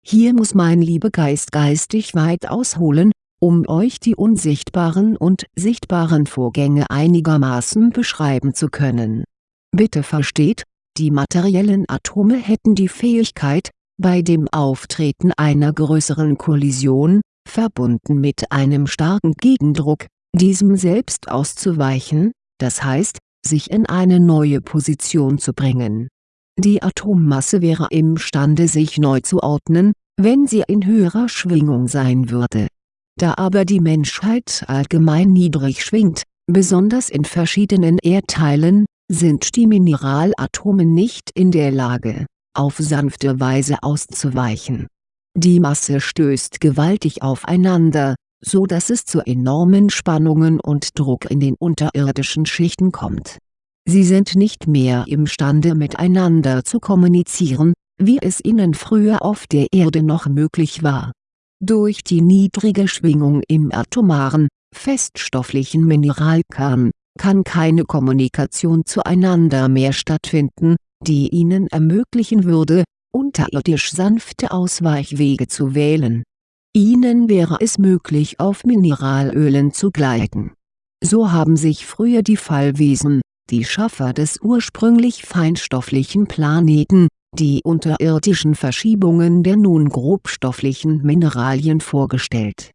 Hier muss mein Liebegeist geistig weit ausholen, um euch die unsichtbaren und sichtbaren Vorgänge einigermaßen beschreiben zu können. Bitte versteht, die materiellen Atome hätten die Fähigkeit, bei dem Auftreten einer größeren Kollision, verbunden mit einem starken Gegendruck, diesem selbst auszuweichen, das heißt, sich in eine neue Position zu bringen. Die Atommasse wäre imstande sich neu zu ordnen, wenn sie in höherer Schwingung sein würde. Da aber die Menschheit allgemein niedrig schwingt, besonders in verschiedenen Erdteilen, sind die Mineralatome nicht in der Lage, auf sanfte Weise auszuweichen die Masse stößt gewaltig aufeinander, so dass es zu enormen Spannungen und Druck in den unterirdischen Schichten kommt. Sie sind nicht mehr imstande miteinander zu kommunizieren, wie es ihnen früher auf der Erde noch möglich war. Durch die niedrige Schwingung im atomaren, feststofflichen Mineralkern, kann keine Kommunikation zueinander mehr stattfinden, die ihnen ermöglichen würde, unterirdisch sanfte Ausweichwege zu wählen. Ihnen wäre es möglich auf Mineralölen zu gleiten. So haben sich früher die Fallwesen, die Schaffer des ursprünglich feinstofflichen Planeten, die unterirdischen Verschiebungen der nun grobstofflichen Mineralien vorgestellt.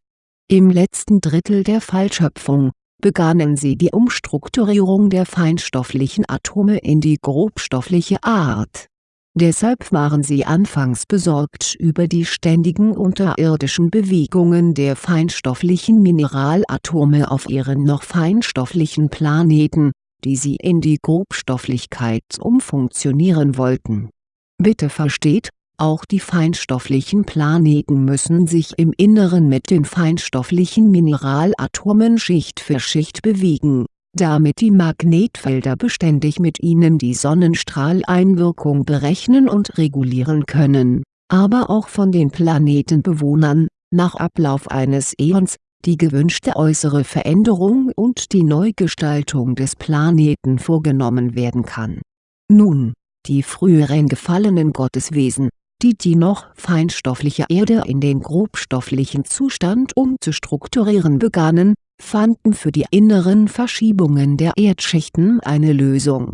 Im letzten Drittel der Fallschöpfung, begannen sie die Umstrukturierung der feinstofflichen Atome in die grobstoffliche Art Deshalb waren sie anfangs besorgt über die ständigen unterirdischen Bewegungen der feinstofflichen Mineralatome auf ihren noch feinstofflichen Planeten, die sie in die Grobstofflichkeit umfunktionieren wollten. Bitte versteht, auch die feinstofflichen Planeten müssen sich im Inneren mit den feinstofflichen Mineralatomen Schicht für Schicht bewegen, damit die Magnetfelder beständig mit ihnen die Sonnenstrahleinwirkung berechnen und regulieren können, aber auch von den Planetenbewohnern, nach Ablauf eines Äons, die gewünschte äußere Veränderung und die Neugestaltung des Planeten vorgenommen werden kann. Nun, die früheren gefallenen Gotteswesen, die die noch feinstoffliche Erde in den grobstofflichen Zustand umzustrukturieren begannen, fanden für die inneren Verschiebungen der Erdschichten eine Lösung.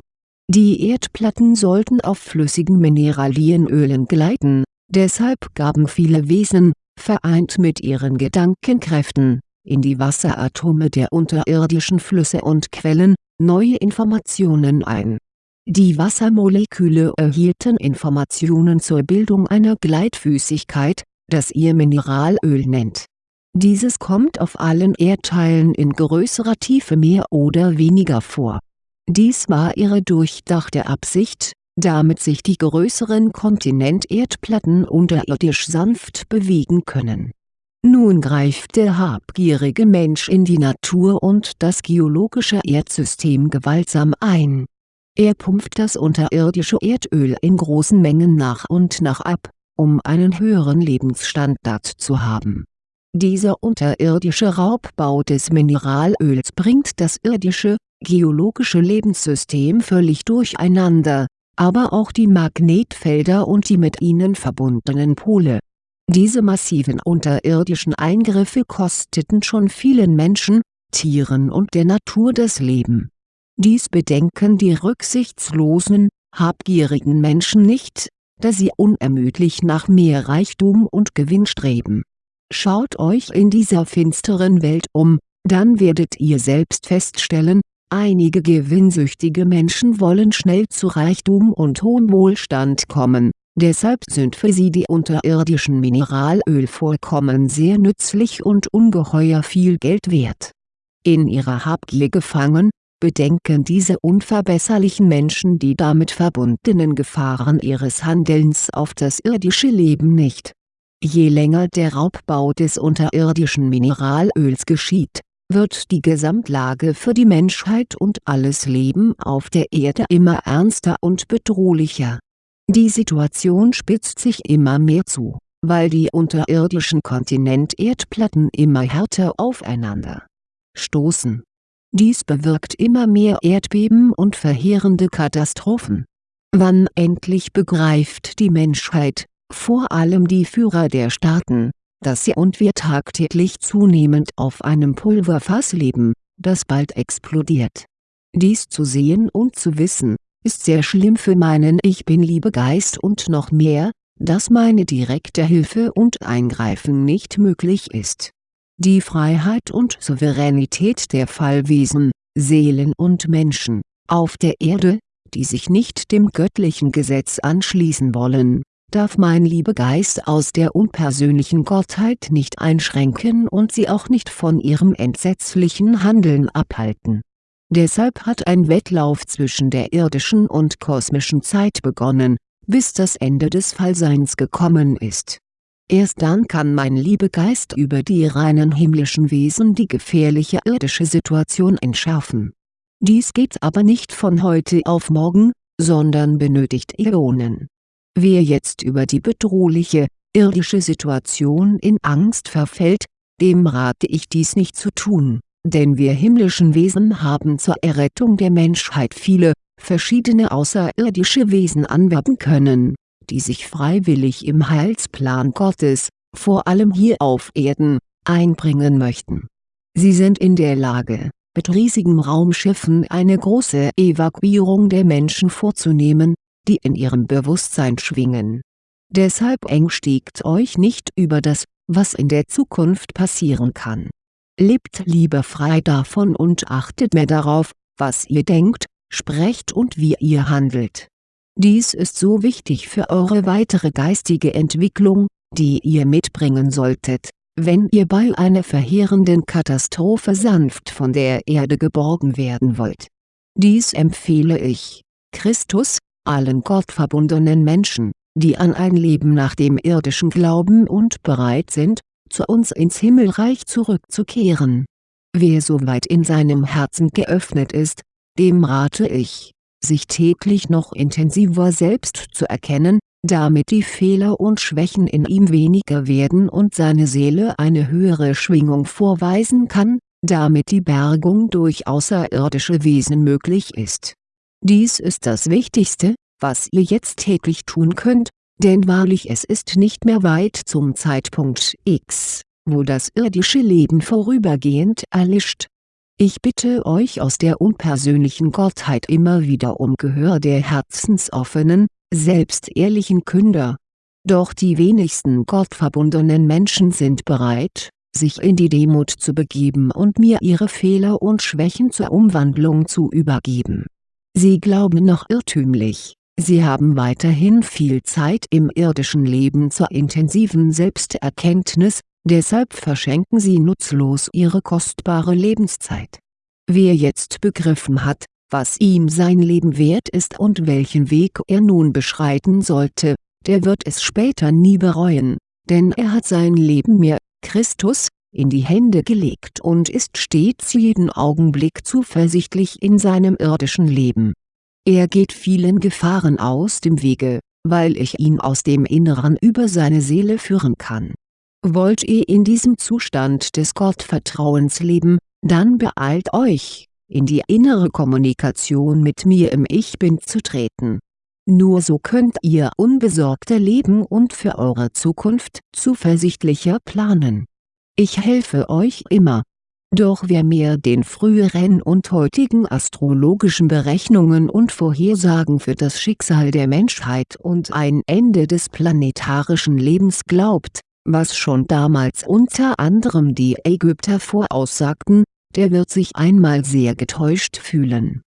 Die Erdplatten sollten auf flüssigen Mineralienölen gleiten, deshalb gaben viele Wesen, vereint mit ihren Gedankenkräften, in die Wasseratome der unterirdischen Flüsse und Quellen, neue Informationen ein. Die Wassermoleküle erhielten Informationen zur Bildung einer Gleitfüßigkeit, das ihr Mineralöl nennt. Dieses kommt auf allen Erdteilen in größerer Tiefe mehr oder weniger vor. Dies war ihre durchdachte Absicht, damit sich die größeren Kontinenterdplatten unterirdisch sanft bewegen können. Nun greift der habgierige Mensch in die Natur und das geologische Erdsystem gewaltsam ein. Er pumpt das unterirdische Erdöl in großen Mengen nach und nach ab, um einen höheren Lebensstandard zu haben. Dieser unterirdische Raubbau des Mineralöls bringt das irdische, geologische Lebenssystem völlig durcheinander, aber auch die Magnetfelder und die mit ihnen verbundenen Pole. Diese massiven unterirdischen Eingriffe kosteten schon vielen Menschen, Tieren und der Natur das Leben. Dies bedenken die rücksichtslosen, habgierigen Menschen nicht, da sie unermüdlich nach mehr Reichtum und Gewinn streben. Schaut euch in dieser finsteren Welt um, dann werdet ihr selbst feststellen, Einige gewinnsüchtige Menschen wollen schnell zu Reichtum und hohem Wohlstand kommen, deshalb sind für sie die unterirdischen Mineralölvorkommen sehr nützlich und ungeheuer viel Geld wert. In ihrer Habgier gefangen, bedenken diese unverbesserlichen Menschen die damit verbundenen Gefahren ihres Handelns auf das irdische Leben nicht. Je länger der Raubbau des unterirdischen Mineralöls geschieht, wird die Gesamtlage für die Menschheit und alles Leben auf der Erde immer ernster und bedrohlicher. Die Situation spitzt sich immer mehr zu, weil die unterirdischen Kontinenterdplatten immer härter aufeinander stoßen. Dies bewirkt immer mehr Erdbeben und verheerende Katastrophen. Wann endlich begreift die Menschheit, vor allem die Führer der Staaten, dass sie und wir tagtäglich zunehmend auf einem Pulverfass leben, das bald explodiert. Dies zu sehen und zu wissen, ist sehr schlimm für meinen Ich Bin-Liebegeist und noch mehr, dass meine direkte Hilfe und Eingreifen nicht möglich ist. Die Freiheit und Souveränität der Fallwesen, Seelen und Menschen, auf der Erde, die sich nicht dem göttlichen Gesetz anschließen wollen, darf mein Liebegeist aus der unpersönlichen Gottheit nicht einschränken und sie auch nicht von ihrem entsetzlichen Handeln abhalten. Deshalb hat ein Wettlauf zwischen der irdischen und kosmischen Zeit begonnen, bis das Ende des Fallseins gekommen ist. Erst dann kann mein Liebegeist über die reinen himmlischen Wesen die gefährliche irdische Situation entschärfen. Dies geht aber nicht von heute auf morgen, sondern benötigt Äonen Wer jetzt über die bedrohliche, irdische Situation in Angst verfällt, dem rate ich dies nicht zu tun, denn wir himmlischen Wesen haben zur Errettung der Menschheit viele, verschiedene außerirdische Wesen anwerben können, die sich freiwillig im Heilsplan Gottes, vor allem hier auf Erden, einbringen möchten. Sie sind in der Lage, mit riesigen Raumschiffen eine große Evakuierung der Menschen vorzunehmen, die in ihrem Bewusstsein schwingen. Deshalb ängstigt euch nicht über das, was in der Zukunft passieren kann. Lebt lieber frei davon und achtet mehr darauf, was ihr denkt, sprecht und wie ihr handelt. Dies ist so wichtig für eure weitere geistige Entwicklung, die ihr mitbringen solltet, wenn ihr bei einer verheerenden Katastrophe sanft von der Erde geborgen werden wollt. Dies empfehle ich, Christus, allen gottverbundenen Menschen, die an ein Leben nach dem irdischen glauben und bereit sind, zu uns ins Himmelreich zurückzukehren Wer soweit in seinem Herzen geöffnet ist, dem rate ich, sich täglich noch intensiver selbst zu erkennen, damit die Fehler und Schwächen in ihm weniger werden und seine Seele eine höhere Schwingung vorweisen kann, damit die Bergung durch außerirdische Wesen möglich ist. Dies ist das Wichtigste, was ihr jetzt täglich tun könnt, denn wahrlich es ist nicht mehr weit zum Zeitpunkt X, wo das irdische Leben vorübergehend erlischt. Ich bitte euch aus der unpersönlichen Gottheit immer wieder um Gehör der herzensoffenen, selbstehrlichen Künder. Doch die wenigsten gottverbundenen Menschen sind bereit, sich in die Demut zu begeben und mir ihre Fehler und Schwächen zur Umwandlung zu übergeben. Sie glauben noch irrtümlich, sie haben weiterhin viel Zeit im irdischen Leben zur intensiven Selbsterkenntnis, deshalb verschenken sie nutzlos ihre kostbare Lebenszeit. Wer jetzt begriffen hat, was ihm sein Leben wert ist und welchen Weg er nun beschreiten sollte, der wird es später nie bereuen, denn er hat sein Leben mir, Christus, in die Hände gelegt und ist stets jeden Augenblick zuversichtlich in seinem irdischen Leben. Er geht vielen Gefahren aus dem Wege, weil ich ihn aus dem Inneren über seine Seele führen kann. Wollt ihr in diesem Zustand des Gottvertrauens leben, dann beeilt euch, in die innere Kommunikation mit mir im Ich Bin zu treten. Nur so könnt ihr unbesorgter leben und für eure Zukunft zuversichtlicher planen. Ich helfe euch immer. Doch wer mehr den früheren und heutigen astrologischen Berechnungen und Vorhersagen für das Schicksal der Menschheit und ein Ende des planetarischen Lebens glaubt, was schon damals unter anderem die Ägypter voraussagten, der wird sich einmal sehr getäuscht fühlen.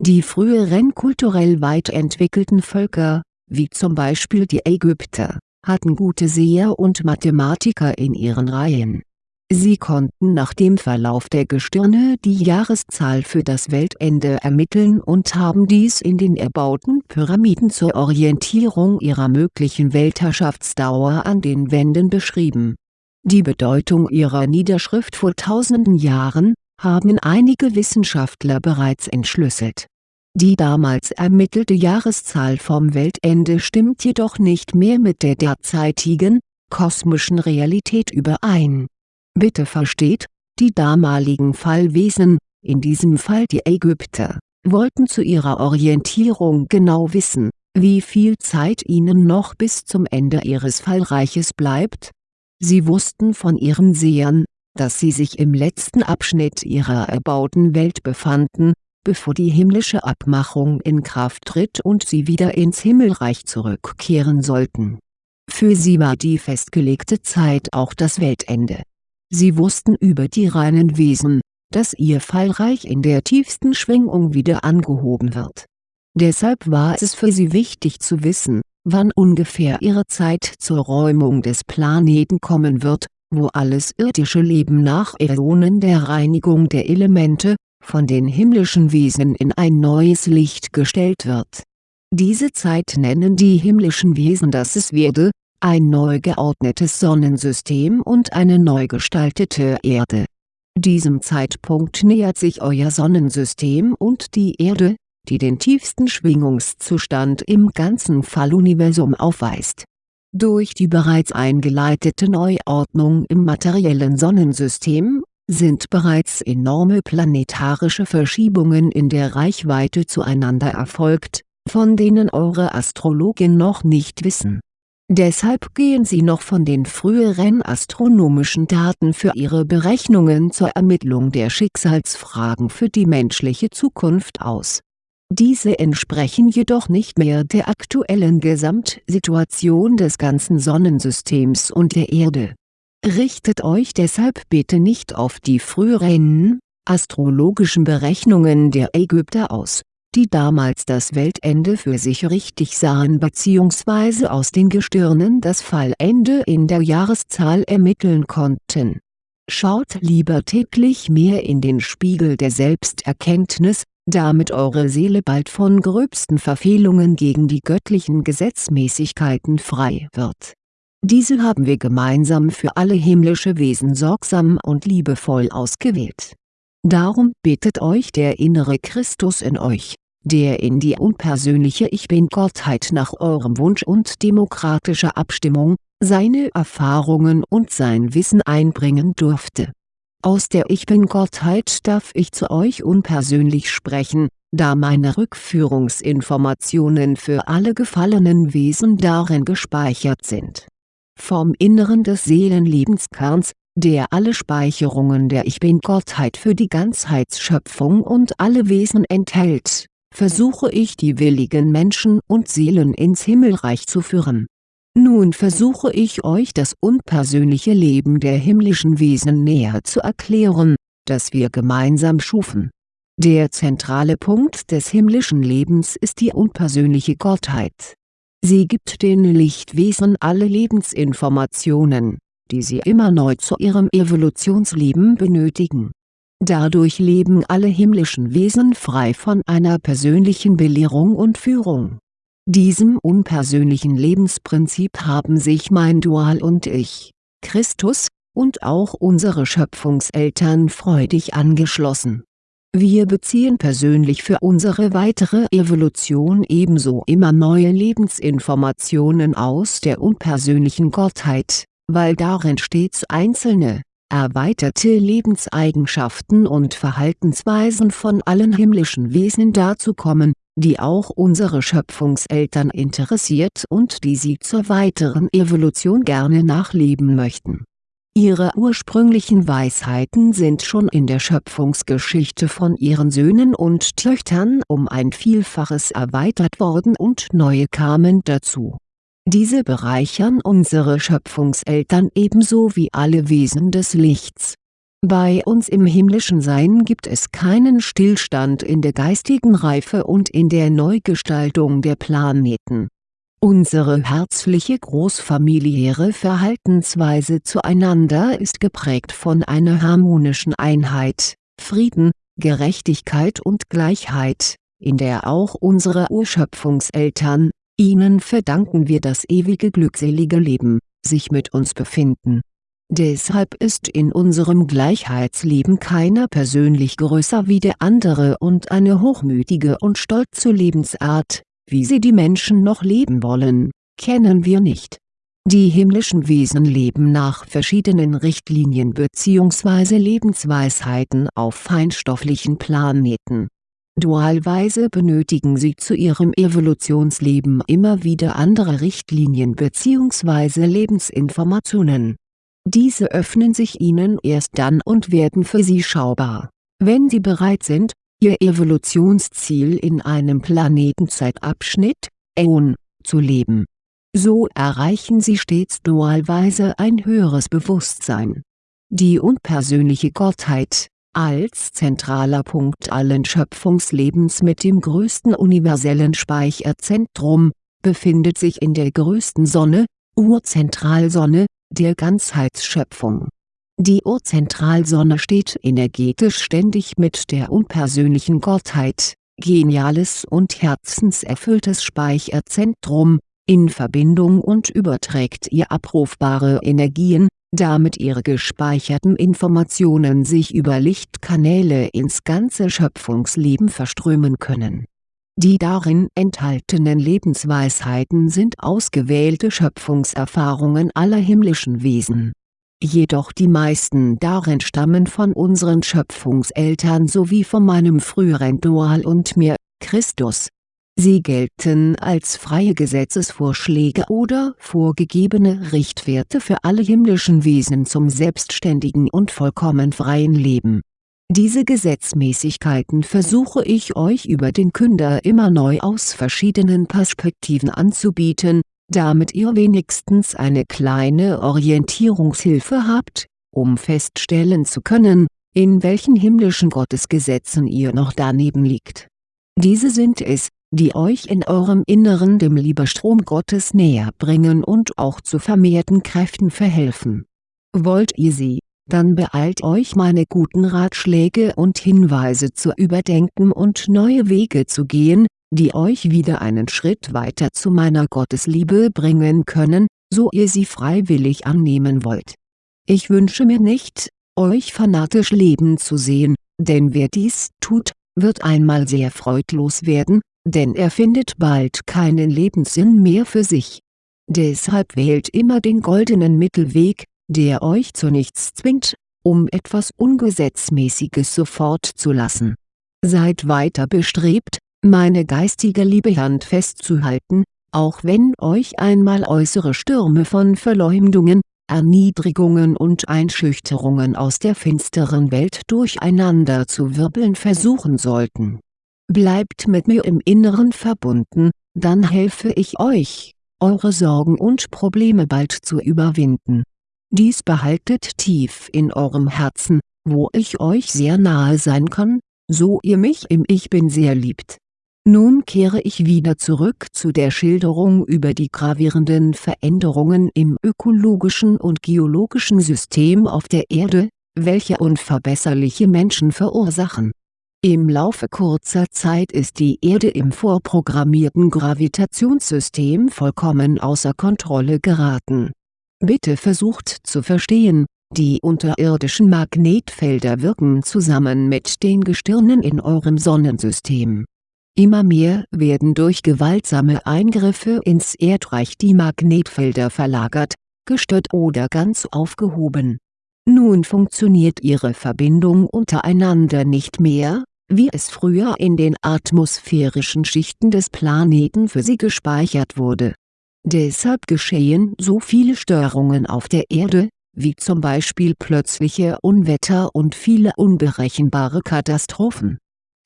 Die früheren kulturell weit entwickelten Völker, wie zum Beispiel die Ägypter, hatten gute Seher und Mathematiker in ihren Reihen. Sie konnten nach dem Verlauf der Gestirne die Jahreszahl für das Weltende ermitteln und haben dies in den erbauten Pyramiden zur Orientierung ihrer möglichen Weltherrschaftsdauer an den Wänden beschrieben. Die Bedeutung ihrer Niederschrift vor tausenden Jahren, haben einige Wissenschaftler bereits entschlüsselt. Die damals ermittelte Jahreszahl vom Weltende stimmt jedoch nicht mehr mit der derzeitigen, kosmischen Realität überein. Bitte versteht, die damaligen Fallwesen, in diesem Fall die Ägypter, wollten zu ihrer Orientierung genau wissen, wie viel Zeit ihnen noch bis zum Ende ihres Fallreiches bleibt. Sie wussten von ihren Sehern, dass sie sich im letzten Abschnitt ihrer erbauten Welt befanden, bevor die himmlische Abmachung in Kraft tritt und sie wieder ins Himmelreich zurückkehren sollten. Für sie war die festgelegte Zeit auch das Weltende. Sie wussten über die reinen Wesen, dass ihr Fallreich in der tiefsten Schwingung wieder angehoben wird. Deshalb war es für sie wichtig zu wissen, wann ungefähr ihre Zeit zur Räumung des Planeten kommen wird wo alles irdische Leben nach Äonen der Reinigung der Elemente, von den himmlischen Wesen in ein neues Licht gestellt wird. Diese Zeit nennen die himmlischen Wesen das es werde, ein neu geordnetes Sonnensystem und eine neu gestaltete Erde. Diesem Zeitpunkt nähert sich euer Sonnensystem und die Erde, die den tiefsten Schwingungszustand im ganzen Falluniversum aufweist durch die bereits eingeleitete Neuordnung im materiellen Sonnensystem, sind bereits enorme planetarische Verschiebungen in der Reichweite zueinander erfolgt, von denen eure Astrologen noch nicht wissen. Deshalb gehen sie noch von den früheren astronomischen Daten für ihre Berechnungen zur Ermittlung der Schicksalsfragen für die menschliche Zukunft aus diese entsprechen jedoch nicht mehr der aktuellen Gesamtsituation des ganzen Sonnensystems und der Erde. Richtet euch deshalb bitte nicht auf die früheren, astrologischen Berechnungen der Ägypter aus, die damals das Weltende für sich richtig sahen bzw. aus den Gestirnen das Fallende in der Jahreszahl ermitteln konnten. Schaut lieber täglich mehr in den Spiegel der Selbsterkenntnis, damit eure Seele bald von gröbsten Verfehlungen gegen die göttlichen Gesetzmäßigkeiten frei wird. Diese haben wir gemeinsam für alle himmlische Wesen sorgsam und liebevoll ausgewählt Darum bittet euch der innere Christus in euch, der in die unpersönliche Ich Bin-Gottheit nach eurem Wunsch und demokratischer Abstimmung, seine Erfahrungen und sein Wissen einbringen durfte. Aus der Ich Bin-Gottheit darf ich zu euch unpersönlich sprechen, da meine Rückführungsinformationen für alle gefallenen Wesen darin gespeichert sind. Vom Inneren des Seelenlebenskerns, der alle Speicherungen der Ich Bin-Gottheit für die Ganzheitsschöpfung und alle Wesen enthält, versuche ich die willigen Menschen und Seelen ins Himmelreich zu führen. Nun versuche ich euch das unpersönliche Leben der himmlischen Wesen näher zu erklären, das wir gemeinsam schufen. Der zentrale Punkt des himmlischen Lebens ist die unpersönliche Gottheit. Sie gibt den Lichtwesen alle Lebensinformationen, die sie immer neu zu ihrem Evolutionsleben benötigen. Dadurch leben alle himmlischen Wesen frei von einer persönlichen Belehrung und Führung. Diesem unpersönlichen Lebensprinzip haben sich mein Dual und ich, Christus, und auch unsere Schöpfungseltern freudig angeschlossen. Wir beziehen persönlich für unsere weitere Evolution ebenso immer neue Lebensinformationen aus der unpersönlichen Gottheit, weil darin stets einzelne, erweiterte Lebenseigenschaften und Verhaltensweisen von allen himmlischen Wesen dazu kommen, die auch unsere Schöpfungseltern interessiert und die sie zur weiteren Evolution gerne nachleben möchten. Ihre ursprünglichen Weisheiten sind schon in der Schöpfungsgeschichte von ihren Söhnen und Töchtern um ein Vielfaches erweitert worden und neue kamen dazu diese bereichern unsere Schöpfungseltern ebenso wie alle Wesen des Lichts. Bei uns im himmlischen Sein gibt es keinen Stillstand in der geistigen Reife und in der Neugestaltung der Planeten. Unsere herzliche großfamiliäre Verhaltensweise zueinander ist geprägt von einer harmonischen Einheit, Frieden, Gerechtigkeit und Gleichheit, in der auch unsere Urschöpfungseltern, Ihnen verdanken wir das ewige glückselige Leben, sich mit uns befinden. Deshalb ist in unserem Gleichheitsleben keiner persönlich größer wie der andere und eine hochmütige und stolze Lebensart, wie sie die Menschen noch leben wollen, kennen wir nicht. Die himmlischen Wesen leben nach verschiedenen Richtlinien bzw. Lebensweisheiten auf feinstofflichen Planeten Dualweise benötigen sie zu ihrem Evolutionsleben immer wieder andere Richtlinien bzw. Lebensinformationen. Diese öffnen sich ihnen erst dann und werden für sie schaubar, wenn sie bereit sind, ihr Evolutionsziel in einem Planetenzeitabschnitt, Äon, zu leben. So erreichen sie stets dualweise ein höheres Bewusstsein. Die unpersönliche Gottheit, als zentraler Punkt allen Schöpfungslebens mit dem größten universellen Speicherzentrum, befindet sich in der größten Sonne, Urzentralsonne, der Ganzheitsschöpfung. Die Urzentralsonne steht energetisch ständig mit der unpersönlichen Gottheit, geniales und herzenserfülltes Speicherzentrum, in Verbindung und überträgt ihr abrufbare Energien, damit ihre gespeicherten Informationen sich über Lichtkanäle ins ganze Schöpfungsleben verströmen können. Die darin enthaltenen Lebensweisheiten sind ausgewählte Schöpfungserfahrungen aller himmlischen Wesen. Jedoch die meisten darin stammen von unseren Schöpfungseltern sowie von meinem früheren Dual und mir, Christus Sie gelten als freie Gesetzesvorschläge oder vorgegebene Richtwerte für alle himmlischen Wesen zum selbstständigen und vollkommen freien Leben. Diese Gesetzmäßigkeiten versuche ich euch über den Künder immer neu aus verschiedenen Perspektiven anzubieten, damit ihr wenigstens eine kleine Orientierungshilfe habt, um feststellen zu können, in welchen himmlischen Gottesgesetzen ihr noch daneben liegt. Diese sind es, die euch in eurem Inneren dem Liebestrom Gottes näher bringen und auch zu vermehrten Kräften verhelfen. Wollt ihr sie, dann beeilt euch meine guten Ratschläge und Hinweise zu überdenken und neue Wege zu gehen, die euch wieder einen Schritt weiter zu meiner Gottesliebe bringen können, so ihr sie freiwillig annehmen wollt. Ich wünsche mir nicht, euch fanatisch leben zu sehen, denn wer dies tut, wird einmal sehr freudlos werden, denn er findet bald keinen Lebenssinn mehr für sich. Deshalb wählt immer den goldenen Mittelweg, der euch zu nichts zwingt, um etwas Ungesetzmäßiges sofort zu lassen. Seid weiter bestrebt, meine geistige Liebe Hand festzuhalten, auch wenn euch einmal äußere Stürme von Verleumdungen, Erniedrigungen und Einschüchterungen aus der finsteren Welt durcheinander zu wirbeln versuchen sollten. Bleibt mit mir im Inneren verbunden, dann helfe ich euch, eure Sorgen und Probleme bald zu überwinden. Dies behaltet tief in eurem Herzen, wo ich euch sehr nahe sein kann, so ihr mich im Ich Bin sehr liebt nun kehre ich wieder zurück zu der Schilderung über die gravierenden Veränderungen im ökologischen und geologischen System auf der Erde, welche unverbesserliche Menschen verursachen. Im Laufe kurzer Zeit ist die Erde im vorprogrammierten Gravitationssystem vollkommen außer Kontrolle geraten. Bitte versucht zu verstehen, die unterirdischen Magnetfelder wirken zusammen mit den Gestirnen in eurem Sonnensystem Immer mehr werden durch gewaltsame Eingriffe ins Erdreich die Magnetfelder verlagert, gestört oder ganz aufgehoben. Nun funktioniert ihre Verbindung untereinander nicht mehr, wie es früher in den atmosphärischen Schichten des Planeten für sie gespeichert wurde. Deshalb geschehen so viele Störungen auf der Erde, wie zum Beispiel plötzliche Unwetter und viele unberechenbare Katastrophen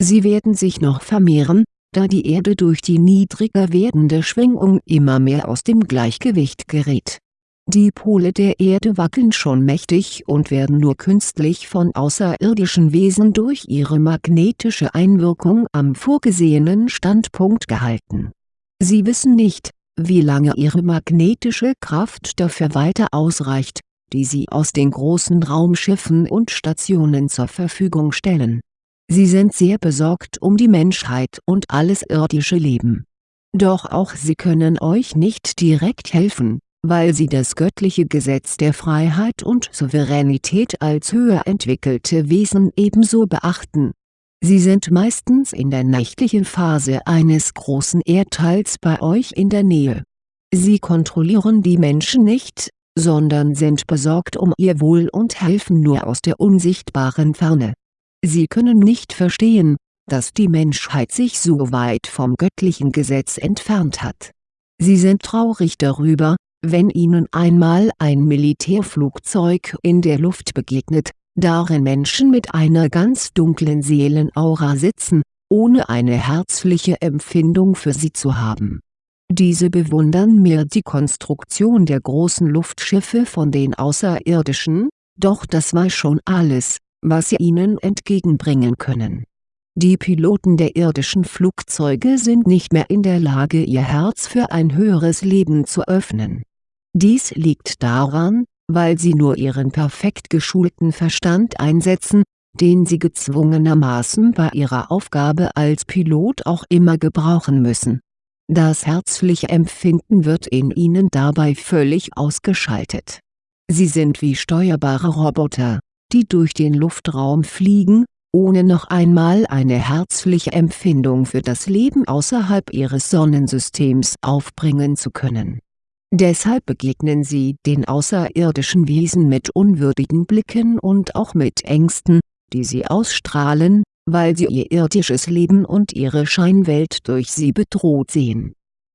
Sie werden sich noch vermehren, da die Erde durch die niedriger werdende Schwingung immer mehr aus dem Gleichgewicht gerät. Die Pole der Erde wackeln schon mächtig und werden nur künstlich von außerirdischen Wesen durch ihre magnetische Einwirkung am vorgesehenen Standpunkt gehalten. Sie wissen nicht, wie lange ihre magnetische Kraft dafür weiter ausreicht, die sie aus den großen Raumschiffen und Stationen zur Verfügung stellen Sie sind sehr besorgt um die Menschheit und alles irdische Leben. Doch auch sie können euch nicht direkt helfen, weil sie das göttliche Gesetz der Freiheit und Souveränität als höher entwickelte Wesen ebenso beachten. Sie sind meistens in der nächtlichen Phase eines großen Erdteils bei euch in der Nähe. Sie kontrollieren die Menschen nicht, sondern sind besorgt um ihr Wohl und helfen nur aus der unsichtbaren Ferne Sie können nicht verstehen, dass die Menschheit sich so weit vom göttlichen Gesetz entfernt hat. Sie sind traurig darüber, wenn ihnen einmal ein Militärflugzeug in der Luft begegnet, darin Menschen mit einer ganz dunklen Seelenaura sitzen, ohne eine herzliche Empfindung für sie zu haben. Diese bewundern mehr die Konstruktion der großen Luftschiffe von den Außerirdischen, doch das war schon alles, was sie ihnen entgegenbringen können. Die Piloten der irdischen Flugzeuge sind nicht mehr in der Lage ihr Herz für ein höheres Leben zu öffnen. Dies liegt daran, weil sie nur ihren perfekt geschulten Verstand einsetzen, den sie gezwungenermaßen bei ihrer Aufgabe als Pilot auch immer gebrauchen müssen. Das herzliche Empfinden wird in ihnen dabei völlig ausgeschaltet. Sie sind wie steuerbare Roboter, die durch den Luftraum fliegen, ohne noch einmal eine herzliche Empfindung für das Leben außerhalb ihres Sonnensystems aufbringen zu können. Deshalb begegnen sie den außerirdischen Wesen mit unwürdigen Blicken und auch mit Ängsten, die sie ausstrahlen, weil sie ihr irdisches Leben und ihre Scheinwelt durch sie bedroht sehen.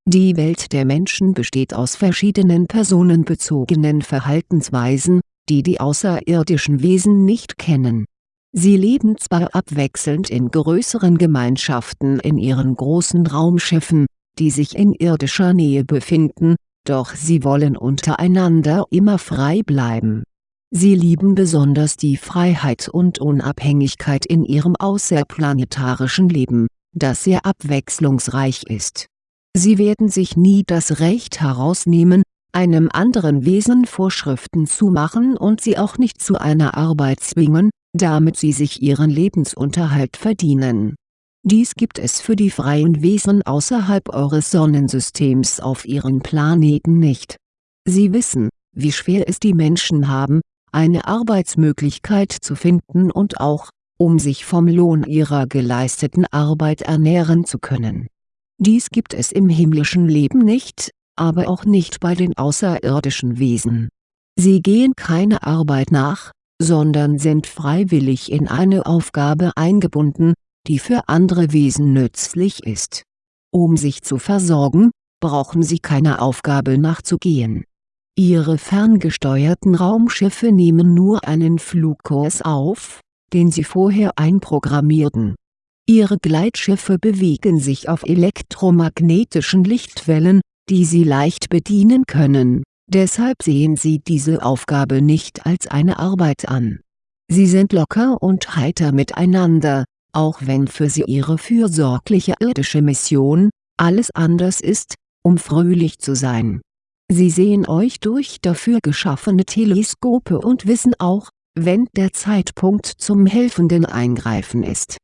Die Welt der Menschen besteht aus verschiedenen personenbezogenen Verhaltensweisen, die die außerirdischen Wesen nicht kennen. Sie leben zwar abwechselnd in größeren Gemeinschaften in ihren großen Raumschiffen, die sich in irdischer Nähe befinden, doch sie wollen untereinander immer frei bleiben. Sie lieben besonders die Freiheit und Unabhängigkeit in ihrem außerplanetarischen Leben, das sehr abwechslungsreich ist. Sie werden sich nie das Recht herausnehmen, einem anderen Wesen Vorschriften zu machen und sie auch nicht zu einer Arbeit zwingen, damit sie sich ihren Lebensunterhalt verdienen. Dies gibt es für die freien Wesen außerhalb eures Sonnensystems auf ihren Planeten nicht. Sie wissen, wie schwer es die Menschen haben, eine Arbeitsmöglichkeit zu finden und auch, um sich vom Lohn ihrer geleisteten Arbeit ernähren zu können. Dies gibt es im himmlischen Leben nicht, aber auch nicht bei den außerirdischen Wesen. Sie gehen keine Arbeit nach, sondern sind freiwillig in eine Aufgabe eingebunden, die für andere Wesen nützlich ist. Um sich zu versorgen, brauchen sie keiner Aufgabe nachzugehen. Ihre ferngesteuerten Raumschiffe nehmen nur einen Flugkurs auf, den sie vorher einprogrammierten. Ihre Gleitschiffe bewegen sich auf elektromagnetischen Lichtwellen, die sie leicht bedienen können, deshalb sehen sie diese Aufgabe nicht als eine Arbeit an. Sie sind locker und heiter miteinander, auch wenn für sie ihre fürsorgliche irdische Mission, alles anders ist, um fröhlich zu sein. Sie sehen euch durch dafür geschaffene Teleskope und wissen auch, wenn der Zeitpunkt zum helfenden Eingreifen ist.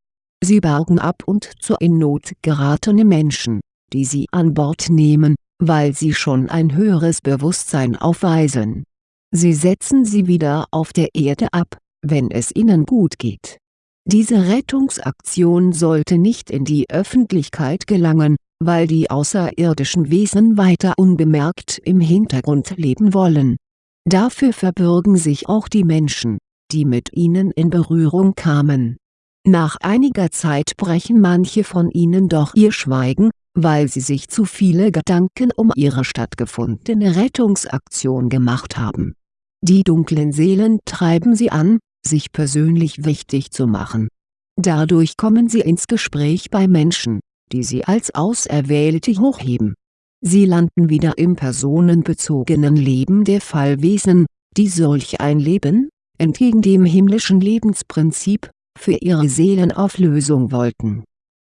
Sie bergen ab und zu in Not geratene Menschen, die sie an Bord nehmen, weil sie schon ein höheres Bewusstsein aufweisen. Sie setzen sie wieder auf der Erde ab, wenn es ihnen gut geht. Diese Rettungsaktion sollte nicht in die Öffentlichkeit gelangen, weil die außerirdischen Wesen weiter unbemerkt im Hintergrund leben wollen. Dafür verbürgen sich auch die Menschen, die mit ihnen in Berührung kamen. Nach einiger Zeit brechen manche von ihnen doch ihr Schweigen, weil sie sich zu viele Gedanken um ihre stattgefundene Rettungsaktion gemacht haben. Die dunklen Seelen treiben sie an, sich persönlich wichtig zu machen. Dadurch kommen sie ins Gespräch bei Menschen, die sie als Auserwählte hochheben. Sie landen wieder im personenbezogenen Leben der Fallwesen, die solch ein Leben, entgegen dem himmlischen Lebensprinzip, für ihre Seelenauflösung wollten.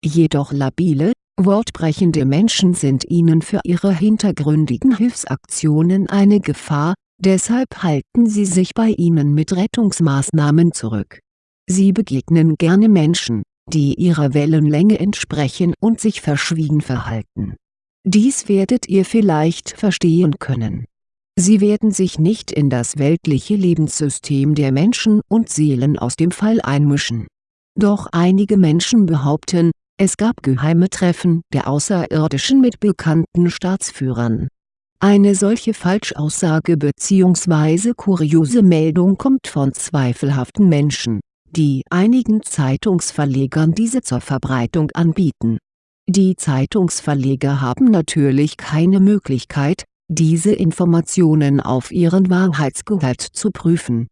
Jedoch labile, wortbrechende Menschen sind ihnen für ihre hintergründigen Hilfsaktionen eine Gefahr, deshalb halten sie sich bei ihnen mit Rettungsmaßnahmen zurück. Sie begegnen gerne Menschen, die ihrer Wellenlänge entsprechen und sich verschwiegen verhalten. Dies werdet ihr vielleicht verstehen können. Sie werden sich nicht in das weltliche Lebenssystem der Menschen und Seelen aus dem Fall einmischen. Doch einige Menschen behaupten, es gab geheime Treffen der Außerirdischen mit bekannten Staatsführern. Eine solche Falschaussage bzw. kuriose Meldung kommt von zweifelhaften Menschen, die einigen Zeitungsverlegern diese zur Verbreitung anbieten. Die Zeitungsverleger haben natürlich keine Möglichkeit, diese Informationen auf ihren Wahrheitsgehalt zu prüfen.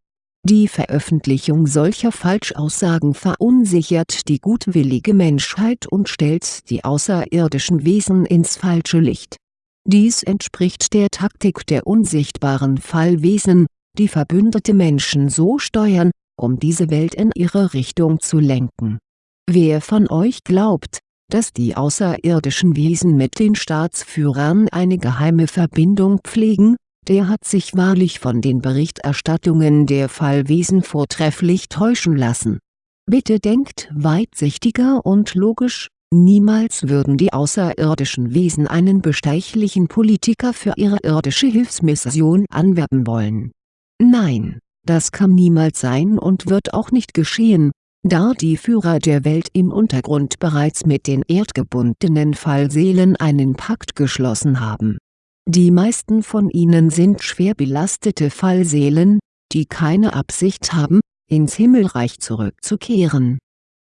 Die Veröffentlichung solcher Falschaussagen verunsichert die gutwillige Menschheit und stellt die außerirdischen Wesen ins falsche Licht. Dies entspricht der Taktik der unsichtbaren Fallwesen, die verbündete Menschen so steuern, um diese Welt in ihre Richtung zu lenken. Wer von euch glaubt, dass die außerirdischen Wesen mit den Staatsführern eine geheime Verbindung pflegen, der hat sich wahrlich von den Berichterstattungen der Fallwesen vortrefflich täuschen lassen. Bitte denkt weitsichtiger und logisch, niemals würden die außerirdischen Wesen einen bestechlichen Politiker für ihre irdische Hilfsmission anwerben wollen. Nein das kann niemals sein und wird auch nicht geschehen, da die Führer der Welt im Untergrund bereits mit den erdgebundenen Fallseelen einen Pakt geschlossen haben. Die meisten von ihnen sind schwer belastete Fallseelen, die keine Absicht haben, ins Himmelreich zurückzukehren.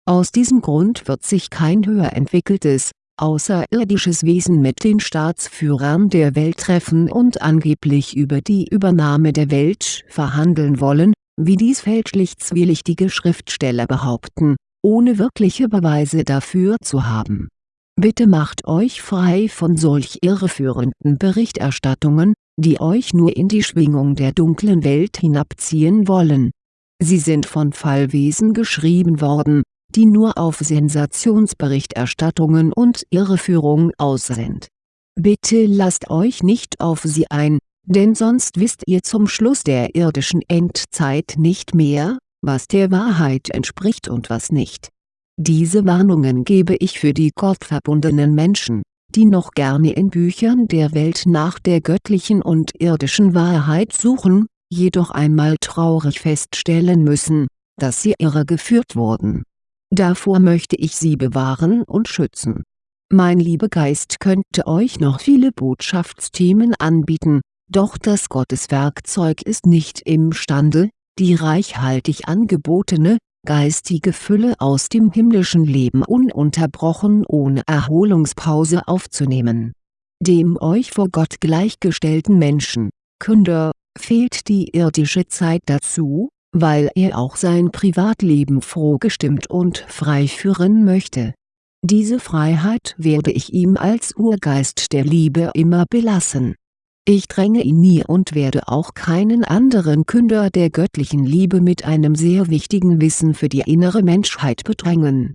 Aus diesem Grund wird sich kein höher entwickeltes, außerirdisches Wesen mit den Staatsführern der Welt treffen und angeblich über die Übernahme der Welt verhandeln wollen, wie dies fälschlich zwielichtige Schriftsteller behaupten, ohne wirkliche Beweise dafür zu haben. Bitte macht euch frei von solch irreführenden Berichterstattungen, die euch nur in die Schwingung der dunklen Welt hinabziehen wollen. Sie sind von Fallwesen geschrieben worden, die nur auf Sensationsberichterstattungen und Irreführung aus sind. Bitte lasst euch nicht auf sie ein, denn sonst wisst ihr zum Schluss der irdischen Endzeit nicht mehr, was der Wahrheit entspricht und was nicht. Diese Warnungen gebe ich für die gottverbundenen Menschen, die noch gerne in Büchern der Welt nach der göttlichen und irdischen Wahrheit suchen, jedoch einmal traurig feststellen müssen, dass sie irregeführt wurden. Davor möchte ich sie bewahren und schützen. Mein Liebegeist könnte euch noch viele Botschaftsthemen anbieten, doch das Gotteswerkzeug ist nicht imstande, die reichhaltig angebotene, geistige Fülle aus dem himmlischen Leben ununterbrochen ohne Erholungspause aufzunehmen. Dem euch vor Gott gleichgestellten Menschen, Künder, fehlt die irdische Zeit dazu, weil er auch sein Privatleben frohgestimmt und frei führen möchte. Diese Freiheit werde ich ihm als Urgeist der Liebe immer belassen. Ich dränge ihn nie und werde auch keinen anderen Künder der göttlichen Liebe mit einem sehr wichtigen Wissen für die innere Menschheit bedrängen.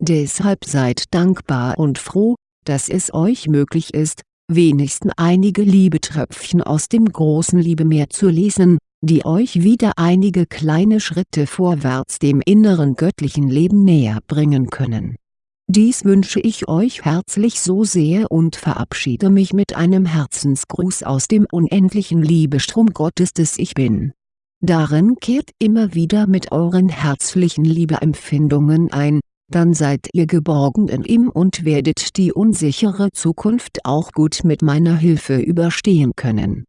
Deshalb seid dankbar und froh, dass es euch möglich ist, wenigstens einige Liebetröpfchen aus dem großen Liebemeer zu lesen, die euch wieder einige kleine Schritte vorwärts dem inneren göttlichen Leben näher bringen können. Dies wünsche ich euch herzlich so sehr und verabschiede mich mit einem Herzensgruß aus dem unendlichen Liebestrom Gottes des Ich Bin. Darin kehrt immer wieder mit euren herzlichen Liebeempfindungen ein, dann seid ihr geborgen in ihm und werdet die unsichere Zukunft auch gut mit meiner Hilfe überstehen können